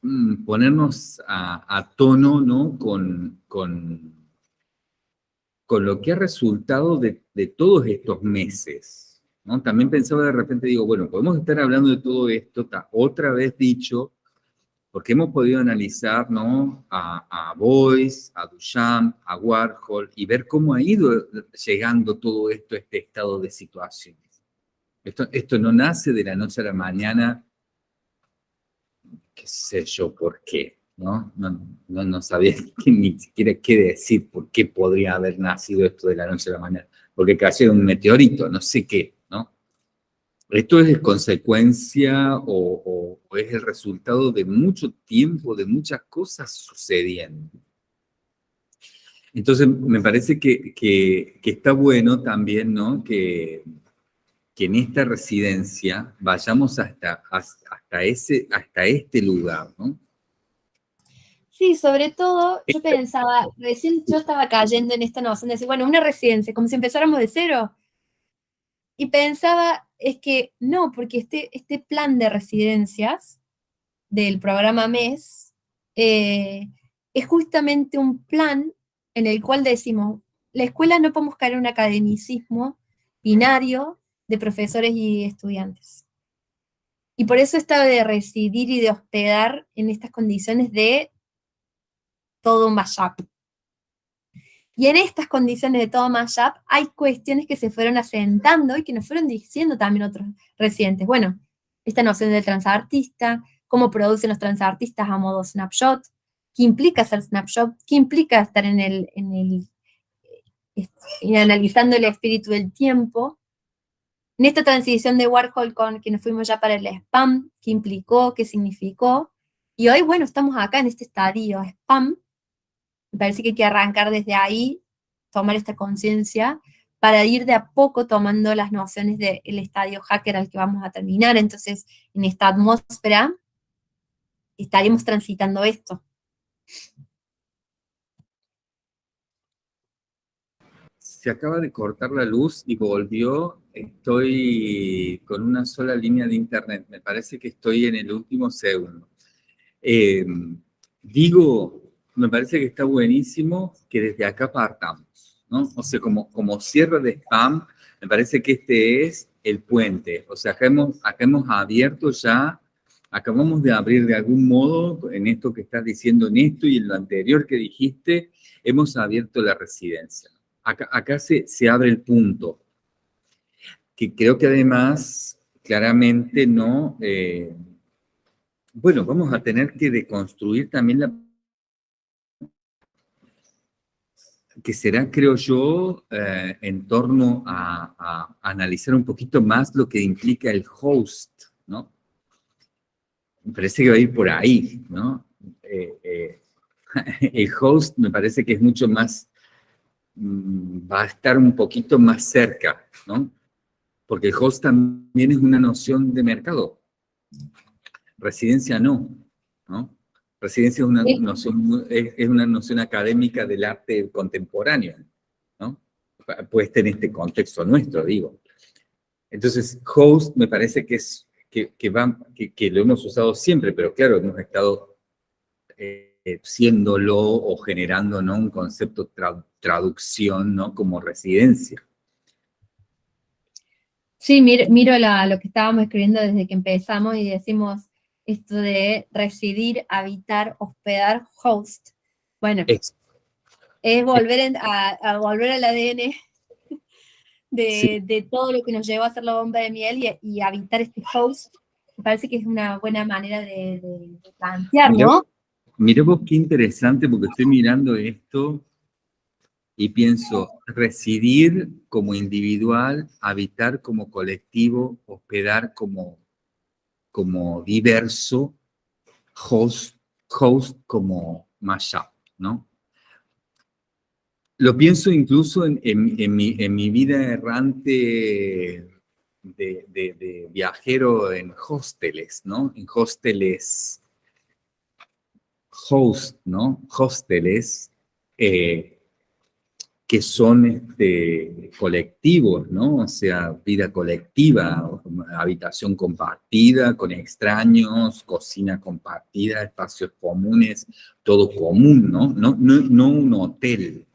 [SPEAKER 1] mm, ponernos a, tono, ¿no? Con, con, con, lo que ha resultado de, de todos estos meses, ¿no? También pensaba de repente, digo, bueno, podemos estar hablando de todo esto, otra vez dicho, porque hemos podido analizar ¿no? a, a Boyce, a Duchamp, a Warhol, y ver cómo ha ido llegando todo esto a este estado de situaciones. Esto, esto no nace de la noche a la mañana, qué sé yo por qué, ¿no? No, no, no sabía ni siquiera qué decir, por qué podría haber nacido esto de la noche a la mañana, porque cayó un meteorito, no sé qué, esto es consecuencia o, es el resultado de mucho tiempo, de muchas cosas sucediendo. Entonces, me parece que, está bueno también, ¿no? Que, que, en esta residencia vayamos hasta, hasta, ese, hasta este lugar, ¿no?
[SPEAKER 2] Sí, sobre todo, yo pensaba, recién yo estaba cayendo en esta noción de decir, bueno, una residencia, como si empezáramos de cero. Y pensaba, es que no, porque este, este plan de residencias del programa MES eh, es justamente un plan en el cual decimos, la escuela no podemos caer en un academicismo binario de profesores y estudiantes. Y por eso estaba de residir y de hospedar en estas condiciones de todo mashup. Y en estas condiciones de todo mashup hay cuestiones que se fueron asentando y que nos fueron diciendo también otros residentes. Bueno, esta noción del transartista, cómo producen los transartistas a modo snapshot, qué implica ser snapshot, qué implica estar en el, en el eh, analizando el espíritu del tiempo, en esta transición de Warhol con que nos fuimos ya para el spam, qué implicó, qué significó, y hoy, bueno, estamos acá en este estadio spam, me parece que hay que arrancar desde ahí, tomar esta conciencia, para ir de a poco tomando las nociones del estadio hacker al que vamos a terminar. Entonces, en esta atmósfera, estaremos transitando esto.
[SPEAKER 1] Se acaba de cortar la luz y volvió. Estoy con una sola línea de internet. Me parece que estoy en el último segundo. Eh, digo, me parece que está buenísimo que desde acá partamos, ¿no? O sea, como, como cierre de spam, me parece que este es el puente. O sea, acá hemos, acá hemos abierto ya, acabamos de abrir de algún modo, en esto que estás diciendo, en esto y en lo anterior que dijiste, hemos abierto la residencia. Acá, acá se, se abre el punto, que creo que además, claramente, ¿no? Eh, bueno, vamos a tener que deconstruir también la que será, creo yo, eh, en torno a, analizar un poquito más lo que implica el host, ¿no? Me parece que va a ir por ahí, ¿no? Eh, eh, el host me parece que es mucho más, mm, va a estar un poquito más cerca, ¿no? Porque el host también es una noción de mercado. Residencia no, ¿no? Residencia es una, noción, es, una noción académica del arte contemporáneo, ¿no? Puesta en este contexto nuestro, digo. Entonces, host me parece que es que, que, que, lo hemos usado siempre, pero claro, hemos estado eh, siéndolo o generando ¿no? un concepto de traducción ¿no? como residencia.
[SPEAKER 2] Sí, miro, miro lo que estábamos escribiendo desde que empezamos y decimos, esto de residir, habitar, hospedar, host. Bueno, es, volver a, volver al ADN de, todo lo que nos llevó a hacer la bomba de miel y, habitar este host. Me parece que es una buena manera de, plantear, ¿no?
[SPEAKER 1] Mira vos qué interesante, porque estoy mirando esto y pienso, residir como individual, habitar como colectivo, hospedar como como diverso, host, host como mashup, ¿no? Lo pienso incluso en, mi, vida errante de, viajero en hosteles, ¿no? En hosteles, host, ¿no? Hosteles, eh, que son este, colectivos, ¿no? O sea, vida colectiva, habitación compartida con extraños, cocina compartida, espacios comunes, todo común, ¿no? No, no, un hotel,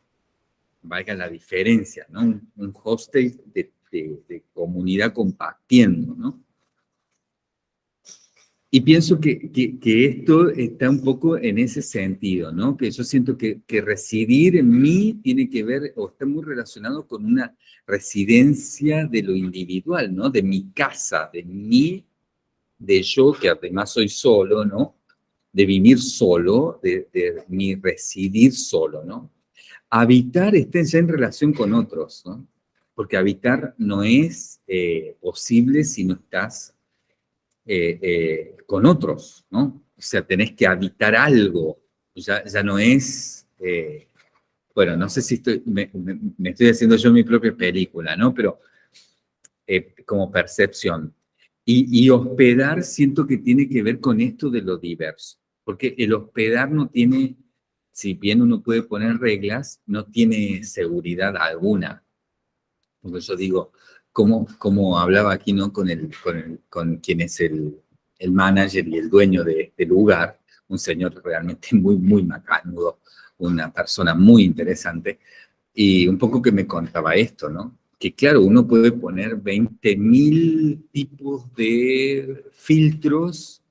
[SPEAKER 1] valga la diferencia, ¿no? Un, hostel de comunidad compartiendo, ¿no? Y pienso que, que, esto está un poco en ese sentido, ¿no? Que yo siento que, que, residir en mí tiene que ver, o está muy relacionado con una residencia de lo individual, ¿no? De mi casa, de mí, de yo, que además soy solo, ¿no? De vivir solo, de, mi residir solo, ¿no? Habitar está ya en relación con otros, ¿no? Porque habitar no es eh, posible si no estás eh, eh, con otros, ¿no? O sea, tenés que habitar algo, ya, ya no es, eh, bueno, no sé si estoy, me, estoy haciendo yo mi propia película, ¿no? Pero como percepción. Y, y, hospedar siento que tiene que ver con esto de lo diverso, porque el hospedar no tiene, si bien uno puede poner reglas, no tiene seguridad alguna. Porque yo digo, como, hablaba aquí, ¿no? Con, el, con, con quien es el, el, manager y el dueño de este lugar, un señor realmente muy, muy macanudo, una persona muy interesante, y un poco que me contaba esto, ¿no? que claro, uno puede poner 20.000 tipos de filtros,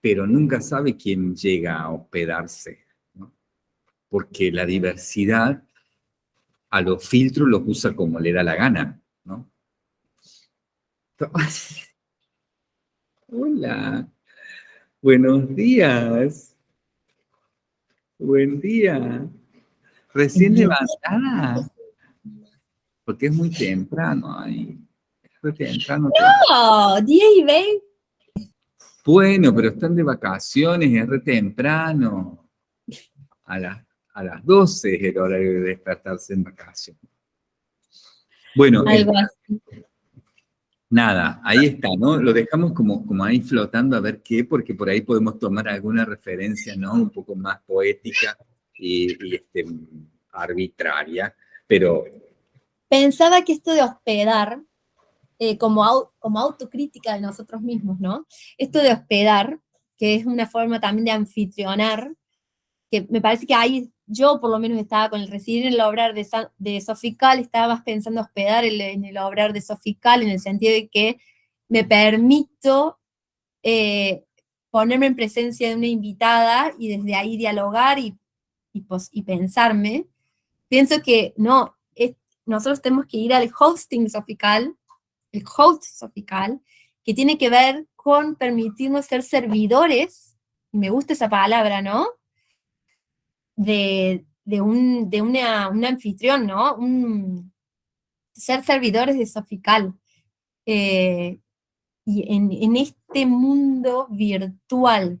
[SPEAKER 1] pero nunca sabe quién llega a hospedarse, ¿no? porque la diversidad a los filtros los usa como le da la gana, ¿no? Hola, buenos días. Buen día. Recién levantada. Porque es muy temprano ahí. Es muy temprano.
[SPEAKER 2] No, 10 y 20.
[SPEAKER 1] Bueno, pero están de vacaciones, es re temprano. A, a las 12 es el horario de despertarse en vacaciones. Bueno,
[SPEAKER 2] Algo así.
[SPEAKER 1] nada, ahí está, ¿no? Lo dejamos como, como ahí flotando a ver qué, porque por ahí podemos tomar alguna referencia, ¿no? Un poco más poética y, y, este, arbitraria, pero
[SPEAKER 2] Pensaba que esto de hospedar, eh, como, au- como autocrítica de nosotros mismos, ¿no? Esto de hospedar, que es una forma también de anfitrionar, que me parece que ahí yo por lo menos estaba con el residir en el obrar de, de Sofical, estaba más pensando hospedar en el obrar de Sofical, en el sentido de que me permito eh, ponerme en presencia de una invitada y desde ahí dialogar y, pos- y pensarme. Pienso que no, nosotros tenemos que ir al hosting sofical, el host sofical, que tiene que ver con permitirnos ser servidores, me gusta esa palabra, ¿no? De, de un, de una, un anfitrión, ¿no? Un, ser servidores de sofical. Eh, y en, en este mundo virtual,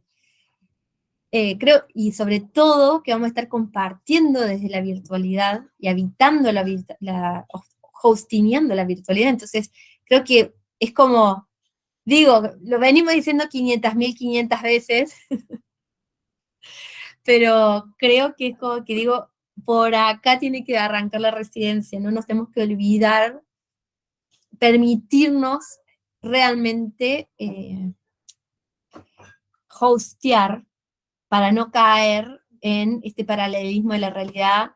[SPEAKER 2] eh, creo, y sobre todo que vamos a estar compartiendo desde la virtualidad y habitando la, la hostineando la virtualidad, entonces creo que es como, digo, lo venimos diciendo 500, 1500 veces, pero creo que es como que digo, por acá tiene que arrancar la residencia, no nos tenemos que olvidar, permitirnos realmente eh, hostear para no caer en este paralelismo de la realidad,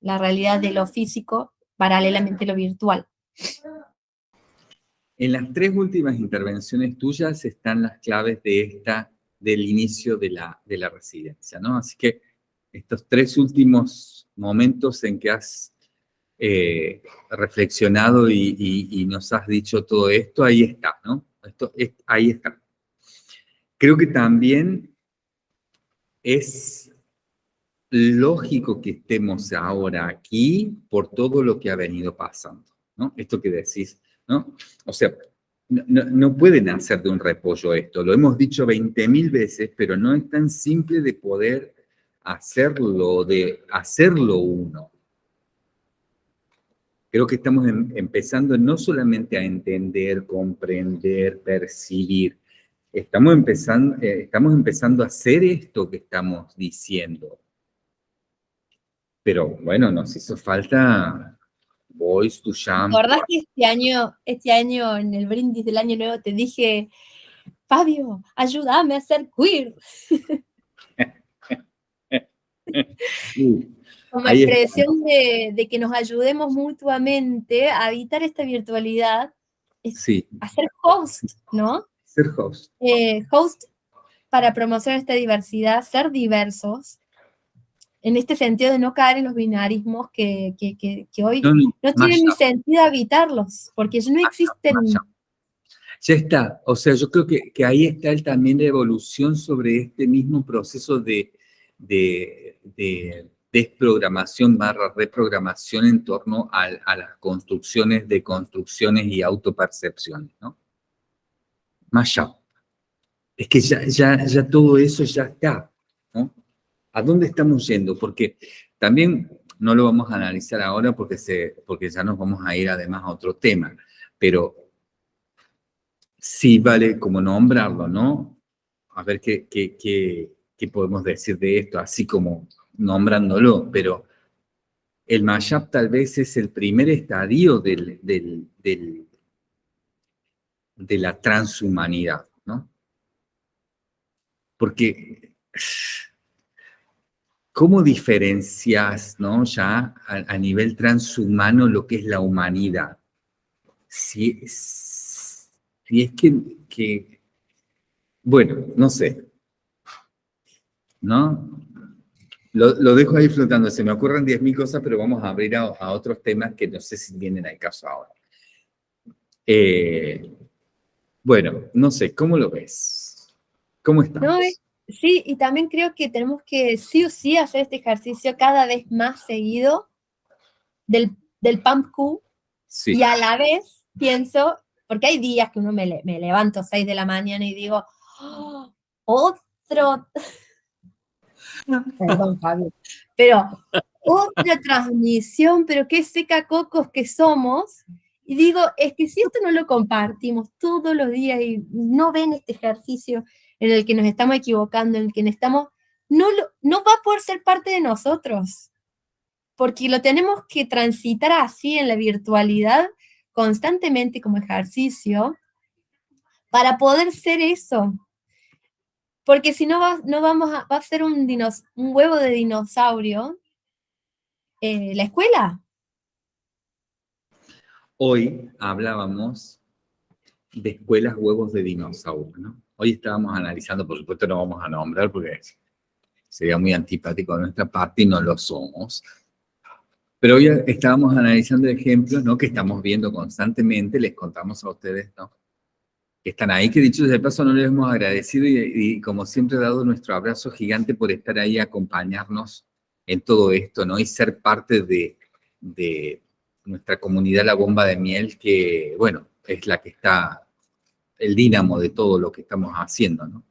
[SPEAKER 2] la realidad de lo físico, paralelamente lo virtual.
[SPEAKER 1] En las tres últimas intervenciones tuyas están las claves de esta, del inicio de la, de la residencia, ¿no? Así que estos tres últimos momentos en que has eh, reflexionado y, y- nos has dicho todo esto, ahí está, ¿no? Esto, es- ahí está. Creo que también es lógico que estemos ahora aquí por todo lo que ha venido pasando, ¿no? Esto que decís, ¿no? O sea, no, pueden hacer de un repollo esto, lo hemos dicho 20.000 veces, pero no es tan simple de poder hacerlo, de hacerlo uno. Creo que estamos em- empezando no solamente a entender, comprender, percibir, estamos empezando, eh, estamos empezando a hacer esto que estamos diciendo. Pero bueno, nos hizo falta
[SPEAKER 2] ¿Te
[SPEAKER 1] Jump.
[SPEAKER 2] acordás que este año, este año, en el brindis del año nuevo, te dije, Fabio, ayúdame a ser queer?
[SPEAKER 1] Sí,
[SPEAKER 2] Como expresión de, de que nos ayudemos mutuamente a evitar esta virtualidad,
[SPEAKER 1] sí,
[SPEAKER 2] a ser host, ¿no?
[SPEAKER 1] ser host.
[SPEAKER 2] eh, host para promocionar esta diversidad, ser diversos, en este sentido de no caer en los binarismos que, que- que- que hoy
[SPEAKER 1] No, no,
[SPEAKER 2] tienen ni sentido habitarlos, porque no existen.
[SPEAKER 1] Ya está, o sea, yo creo que, que ahí está el, también la evolución sobre este mismo proceso de, de, de desprogramación barra reprogramación en torno a, las construcciones de construcciones y autopercepciones, ¿no? Más allá. Es que ya, ya, ya todo eso ya está. ¿A dónde estamos yendo? Porque también no lo vamos a analizar ahora porque, se, porque ya nos vamos a ir además a otro tema, pero sí vale como nombrarlo, ¿no? A ver qué, qué, qué, podemos decir de esto, así como nombrándolo, pero el mashup tal vez es el primer estadio del, del, del- de la transhumanidad, ¿no? Porque ¿cómo diferencias, ¿no? Ya a, nivel transhumano lo que es la humanidad? Si, si es que, bueno, no sé, ¿no? Lo, dejo ahí flotando, se me ocurren 10.000 cosas, pero vamos a abrir a, otros temas que no sé si vienen al caso ahora. Eh, bueno, no sé, ¿cómo lo ves? ¿Cómo estamos?
[SPEAKER 2] Sí, y también creo que tenemos que sí o sí hacer este ejercicio cada vez más seguido del, del pump Q, y a la vez pienso, porque hay días que uno me, me levanto a 6 de la mañana y digo, oh, otro Perdón, Fabio. Pero otra transmisión, pero qué seca cocos que somos. Y digo, es que si esto no lo compartimos todos los días y no ven este ejercicio en el que nos estamos equivocando, en el que estamos, no, no va a poder ser parte de nosotros. Porque lo tenemos que transitar así en la virtualidad constantemente como ejercicio para poder ser eso, porque si no, va, no vamos a, va a ser un, un huevo de dinosaurio eh, la escuela.
[SPEAKER 1] Hoy hablábamos de escuelas huevos de dinosaurio, ¿no? Hoy estábamos analizando, por supuesto no vamos a nombrar porque sería muy antipático de nuestra parte y no lo somos. Pero hoy estábamos analizando ejemplos, ¿no? Que estamos viendo constantemente, les contamos a ustedes, ¿no? que están ahí, que dicho de paso no les hemos agradecido y, como siempre dado nuestro abrazo gigante por estar ahí, acompañarnos en todo esto, ¿no? Y ser parte de, de nuestra comunidad La Bomba de Miel, que, bueno, es la que está el dínamo de todo lo que estamos haciendo, ¿no?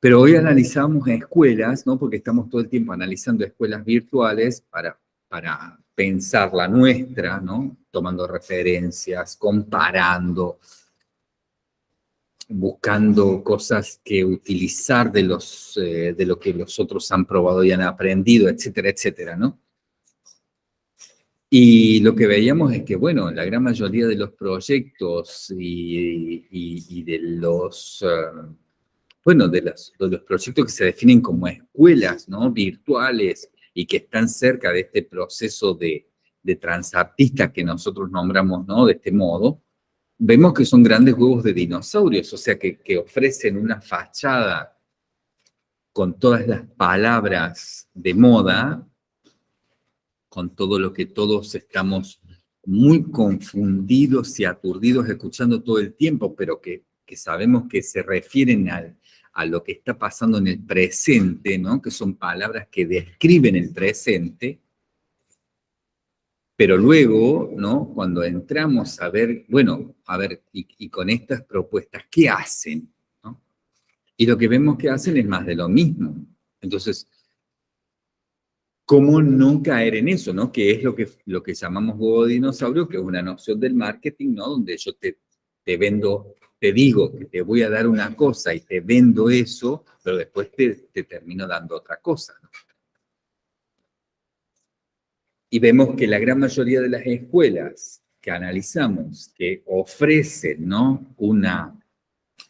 [SPEAKER 1] Pero hoy analizamos escuelas, ¿no? Porque estamos todo el tiempo analizando escuelas virtuales para, para pensar la nuestra, ¿no? Tomando referencias, comparando, buscando cosas que utilizar de, los, eh, de lo que los otros han probado y han aprendido, etcétera, etcétera, ¿no? Y lo que veíamos es que, bueno, la gran mayoría de los proyectos y, de los, eh, bueno, de, los proyectos que se definen como escuelas, ¿no? Virtuales y que están cerca de este proceso de, de transartista que nosotros nombramos, ¿no? De este modo, vemos que son grandes huevos de dinosaurios, o sea, que, ofrecen una fachada con todas las palabras de moda, con todo lo que todos estamos muy confundidos y aturdidos escuchando todo el tiempo, pero que, sabemos que se refieren a lo que está pasando en el presente, ¿no? que son palabras que describen el presente, pero luego, ¿no? Cuando entramos a ver, bueno, a ver, y, con estas propuestas, ¿qué hacen? Y lo que vemos que hacen es más de lo mismo. Entonces, ¿cómo no caer en eso, no? Que es lo que, lo que llamamos huevo dinosaurio, que es una noción del marketing, ¿no? Donde yo te, te vendo, te digo que te voy a dar una cosa y te vendo eso, pero después te, te termino dando otra cosa. Y vemos que la gran mayoría de las escuelas que analizamos, que ofrecen ¿no? una,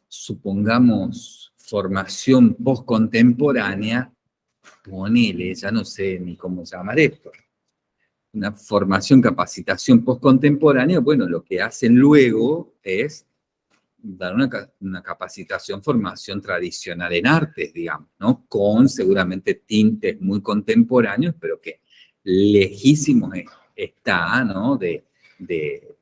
[SPEAKER 1] supongamos, formación postcontemporánea, ponele, ya no sé ni cómo llamar esto, una formación, capacitación postcontemporánea, bueno, lo que hacen luego es dar una, capacitación, formación tradicional en artes, digamos, ¿no? Con seguramente tintes muy contemporáneos, pero que lejísimo está, ¿no? De,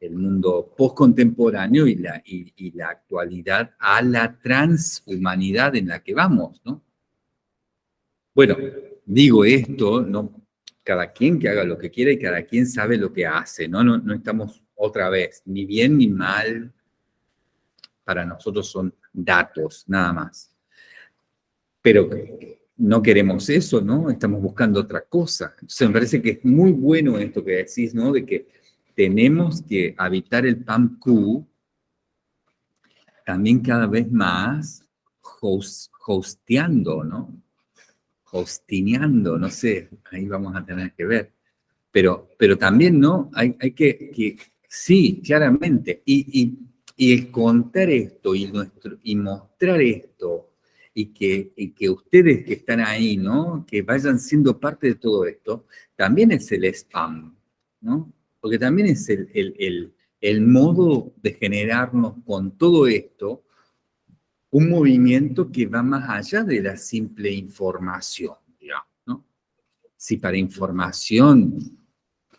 [SPEAKER 1] el mundo postcontemporáneo y, la actualidad a la transhumanidad en la que vamos, ¿no? Bueno, digo esto, no, cada quien que haga lo que quiera y cada quien sabe lo que hace, ¿no? No, no estamos otra vez, ni bien ni mal, para nosotros son datos, nada más. Pero no queremos eso, ¿no? Estamos buscando otra cosa. Entonces me parece que es muy bueno esto que decís, ¿no? De que tenemos que habitar el PAMQ también cada vez más hosteando, ¿no? Hostineando, no sé, ahí vamos a tener que ver. Pero, pero también, ¿no? Hay, hay que, sí, claramente, y, y, y, contar esto y, nuestro, y mostrar esto y que, que ustedes que están ahí, ¿no? Que vayan siendo parte de todo esto, también es el spam, ¿no? Porque también es el, el modo de generarnos con todo esto un movimiento que va más allá de la simple información, ¿no? Si para información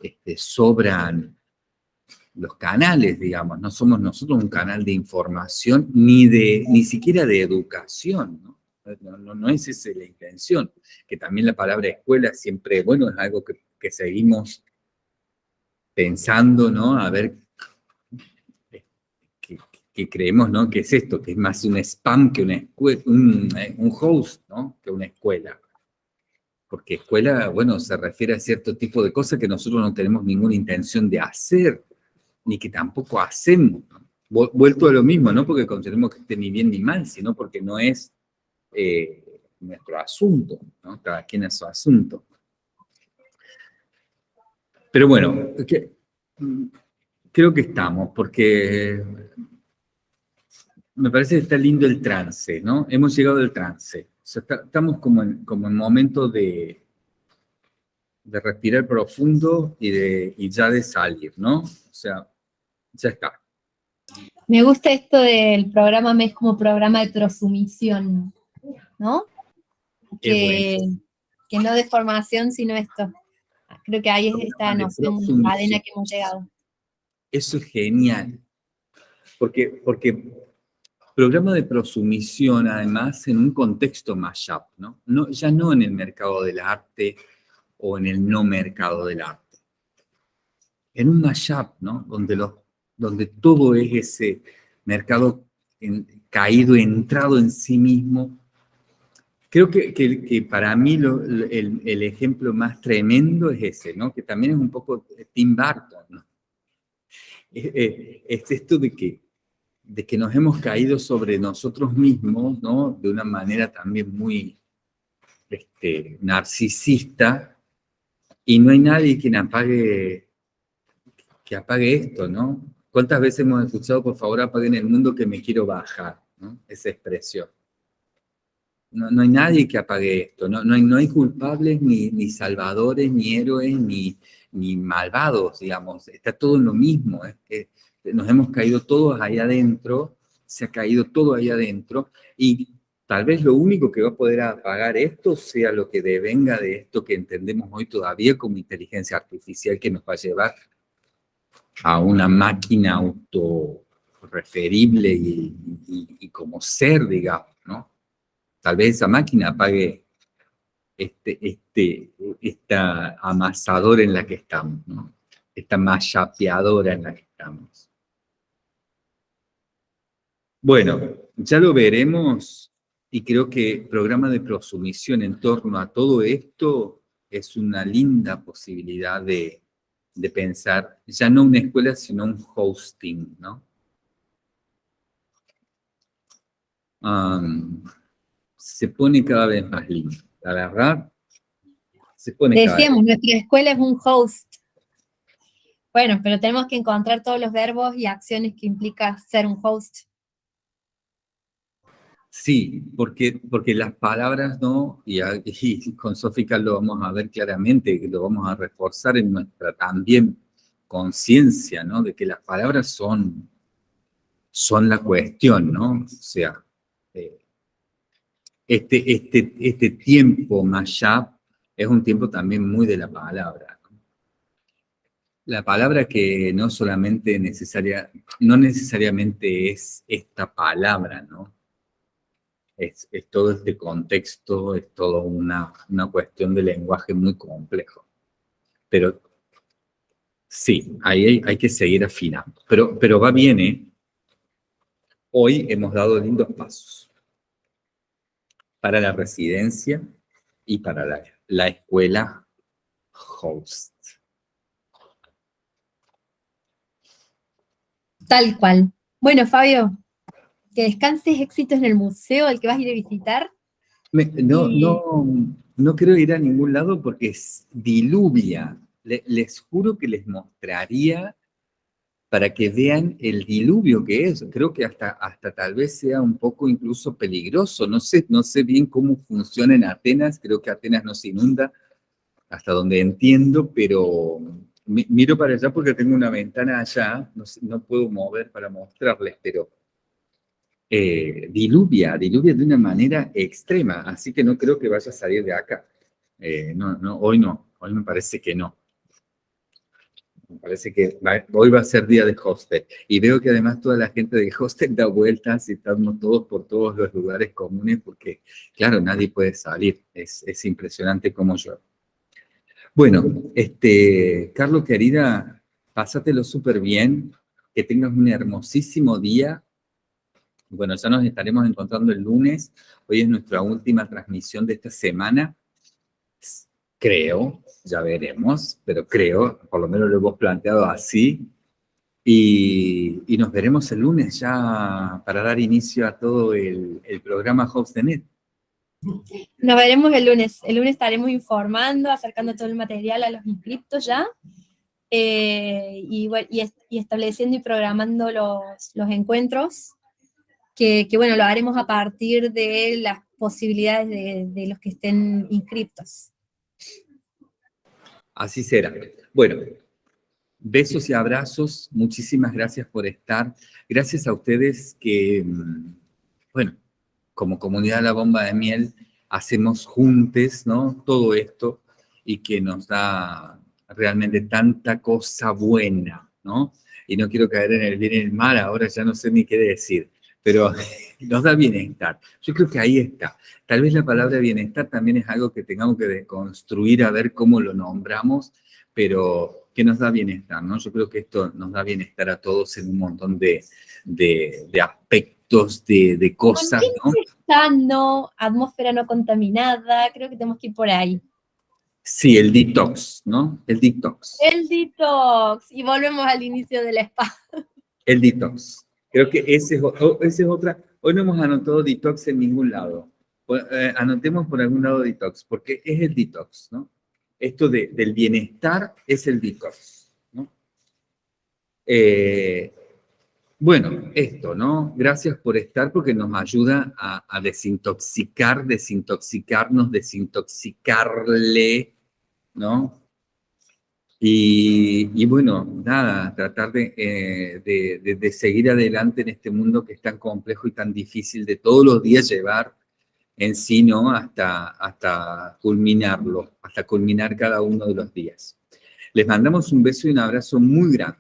[SPEAKER 1] este, sobran los canales, digamos, no somos nosotros un canal de información ni, de, ni siquiera de educación, ¿no? No, no, es esa la intención, que también la palabra escuela siempre, bueno, es algo que, que seguimos pensando, ¿no? A ver que creemos ¿no? que es esto, que es más un spam que una un, eh, un, host, ¿no? que una escuela. Porque escuela, bueno, se refiere a cierto tipo de cosas que nosotros no tenemos ninguna intención de hacer, ni que tampoco hacemos. Vuelto a lo mismo, no porque consideremos que esté ni bien ni mal, sino porque no es eh, nuestro asunto, cada quien es su asunto. Pero bueno, creo que estamos, porque me parece que está lindo el trance, ¿no? Hemos llegado al trance. estamos como en, como en momento de, de respirar profundo y, de, y ya de salir, ¿no? O sea, ya está.
[SPEAKER 2] Me gusta esto del programa MES como programa de prosumisión, ¿no? Que, que, no de formación, sino esto. Creo que ahí es esta noción cadena que hemos llegado.
[SPEAKER 1] Eso es genial. Porque, porque programa de prosumisión, además, en un contexto mashup, ¿no? Ya no en el mercado del arte o en el no mercado del arte. En un mashup, ¿no? Donde, los, donde todo es ese mercado caído, entrado en sí mismo. Creo que, que, para mí el, el, ejemplo más tremendo es ese, ¿no? Que también es un poco Tim Burton, ¿no? es esto de que de que nos hemos caído sobre nosotros mismos, ¿no? De una manera también muy este, narcisista, y no hay nadie quien apague, que apague esto, ¿no? ¿Cuántas veces hemos escuchado, por favor, apaguen el mundo que me quiero bajar, ¿no? Esa expresión. No, no hay nadie que apague esto, no, no, hay, no hay culpables, ni, ni salvadores, ni héroes, ni, ni malvados, digamos, está todo en lo mismo, que nos hemos caído todos ahí adentro, se ha caído todo ahí adentro, y tal vez lo único que va a poder apagar esto sea lo que devenga de esto que entendemos hoy todavía como inteligencia artificial que nos va a llevar a una máquina autorreferible y, y, como ser, digamos, ¿no? Tal vez esa máquina apague este, este, esta amasadora en la que estamos, ¿no? Esta machapeadora en la que estamos. Bueno, ya lo veremos y creo que programa de prosumisión en torno a todo esto es una linda posibilidad de, pensar, ya no una escuela, sino un hosting, ¿no? se pone cada vez más lindo, la verdad.
[SPEAKER 2] Se pone Decíamos, nuestra escuela es un host. Bueno, pero tenemos que encontrar todos los verbos y acciones que implica ser un host.
[SPEAKER 1] Sí, porque, porque las palabras, ¿no? Y, con Sófica lo vamos a ver claramente, lo vamos a reforzar en nuestra también conciencia, ¿no? De que las palabras son, son la cuestión, ¿no? O sea, eh, este, este, este tiempo ya es un tiempo también muy de la palabra. La palabra que no solamente necesaria, no necesariamente es esta palabra, ¿no? Es, todo este contexto, es todo una, una cuestión de lenguaje muy complejo. Pero sí, ahí hay, que seguir afinando. Pero, pero va bien, ¿eh? Hoy hemos dado lindos pasos para la residencia y para la, la escuela host.
[SPEAKER 2] Tal cual. Bueno, Fabio, que descanses éxitos en el museo al que vas a ir a visitar.
[SPEAKER 1] no, no, no quiero ir a ningún lado porque es diluvia. les juro que les mostraría para que vean el diluvio que es. Creo que hasta, hasta tal vez sea un poco incluso peligroso. No sé, no sé bien cómo funciona en Atenas, creo que Atenas no se inunda, hasta donde entiendo, pero miro para allá porque tengo una ventana allá, no, puedo mover para mostrarles, pero eh, diluvia, diluvia de una manera extrema, así que no creo que vaya a salir de acá. Eh, no, no, hoy no, hoy me parece que no. Me parece que hoy va a ser día de hostel. Y veo que además toda la gente de hostel da vueltas y estamos todos por todos los lugares comunes porque, claro, nadie puede salir. Es, es impresionante como yo. Bueno, este, Carlos, querida, pásatelo súper bien. Que tengas un hermosísimo día. Bueno, ya nos estaremos encontrando el lunes. Hoy es nuestra última transmisión de esta semana creo, ya veremos, pero creo, por lo menos lo hemos planteado así, y, nos veremos el lunes ya para dar inicio a todo el, programa Host de Net.
[SPEAKER 2] Nos veremos el lunes. El lunes estaremos informando, acercando todo el material a los inscriptos ya, eh, y, estableciendo y programando los, encuentros, que, bueno, lo haremos a partir de las posibilidades de los que estén inscriptos.
[SPEAKER 1] Así será. Bueno, besos y abrazos. Muchísimas gracias por estar. Gracias a ustedes que, mm, bueno, como comunidad la bomba de miel, hacemos juntos, ¿no? Todo esto y que nos da realmente tanta cosa buena, ¿no? Y no quiero caer en el bien y el mal, ahora ya no sé ni qué decir pero nos da bienestar. Yo creo que ahí está. Tal vez la palabra bienestar también es algo que tengamos que deconstruir a ver cómo lo nombramos, pero que nos da bienestar, ¿no? Yo creo que esto nos da bienestar a todos en un montón de, aspectos, de, cosas, ¿no?
[SPEAKER 2] Sano, atmósfera no contaminada, creo que tenemos que ir por ahí.
[SPEAKER 1] Sí, el detox, ¿no? El detox.
[SPEAKER 2] El detox. Y volvemos al inicio del spa.
[SPEAKER 1] El detox. Creo que ese es, otra. Hoy no hemos anotado detox en ningún lado. Eh, anotemos por algún lado detox, porque es el detox, ¿no? Esto de, del bienestar es el detox, ¿no? Eh, bueno, esto, ¿no? Gracias por estar porque nos ayuda a desintoxicar, desintoxicarnos, desintoxicarle, ¿no? Y, bueno, nada, tratar eh, de, de, seguir adelante en este mundo que es tan complejo y tan difícil de todos los días llevar en sí. Hasta, hasta culminarlo, hasta culminar cada uno de los días. Les mandamos un beso y un abrazo muy grande.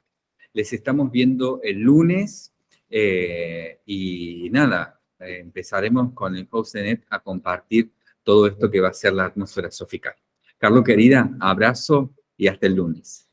[SPEAKER 1] Les estamos viendo el lunes eh, y nada, empezaremos con el net a compartir todo esto que va a ser la atmósfera sofical. Carlos, querida, abrazo y hasta el lunes.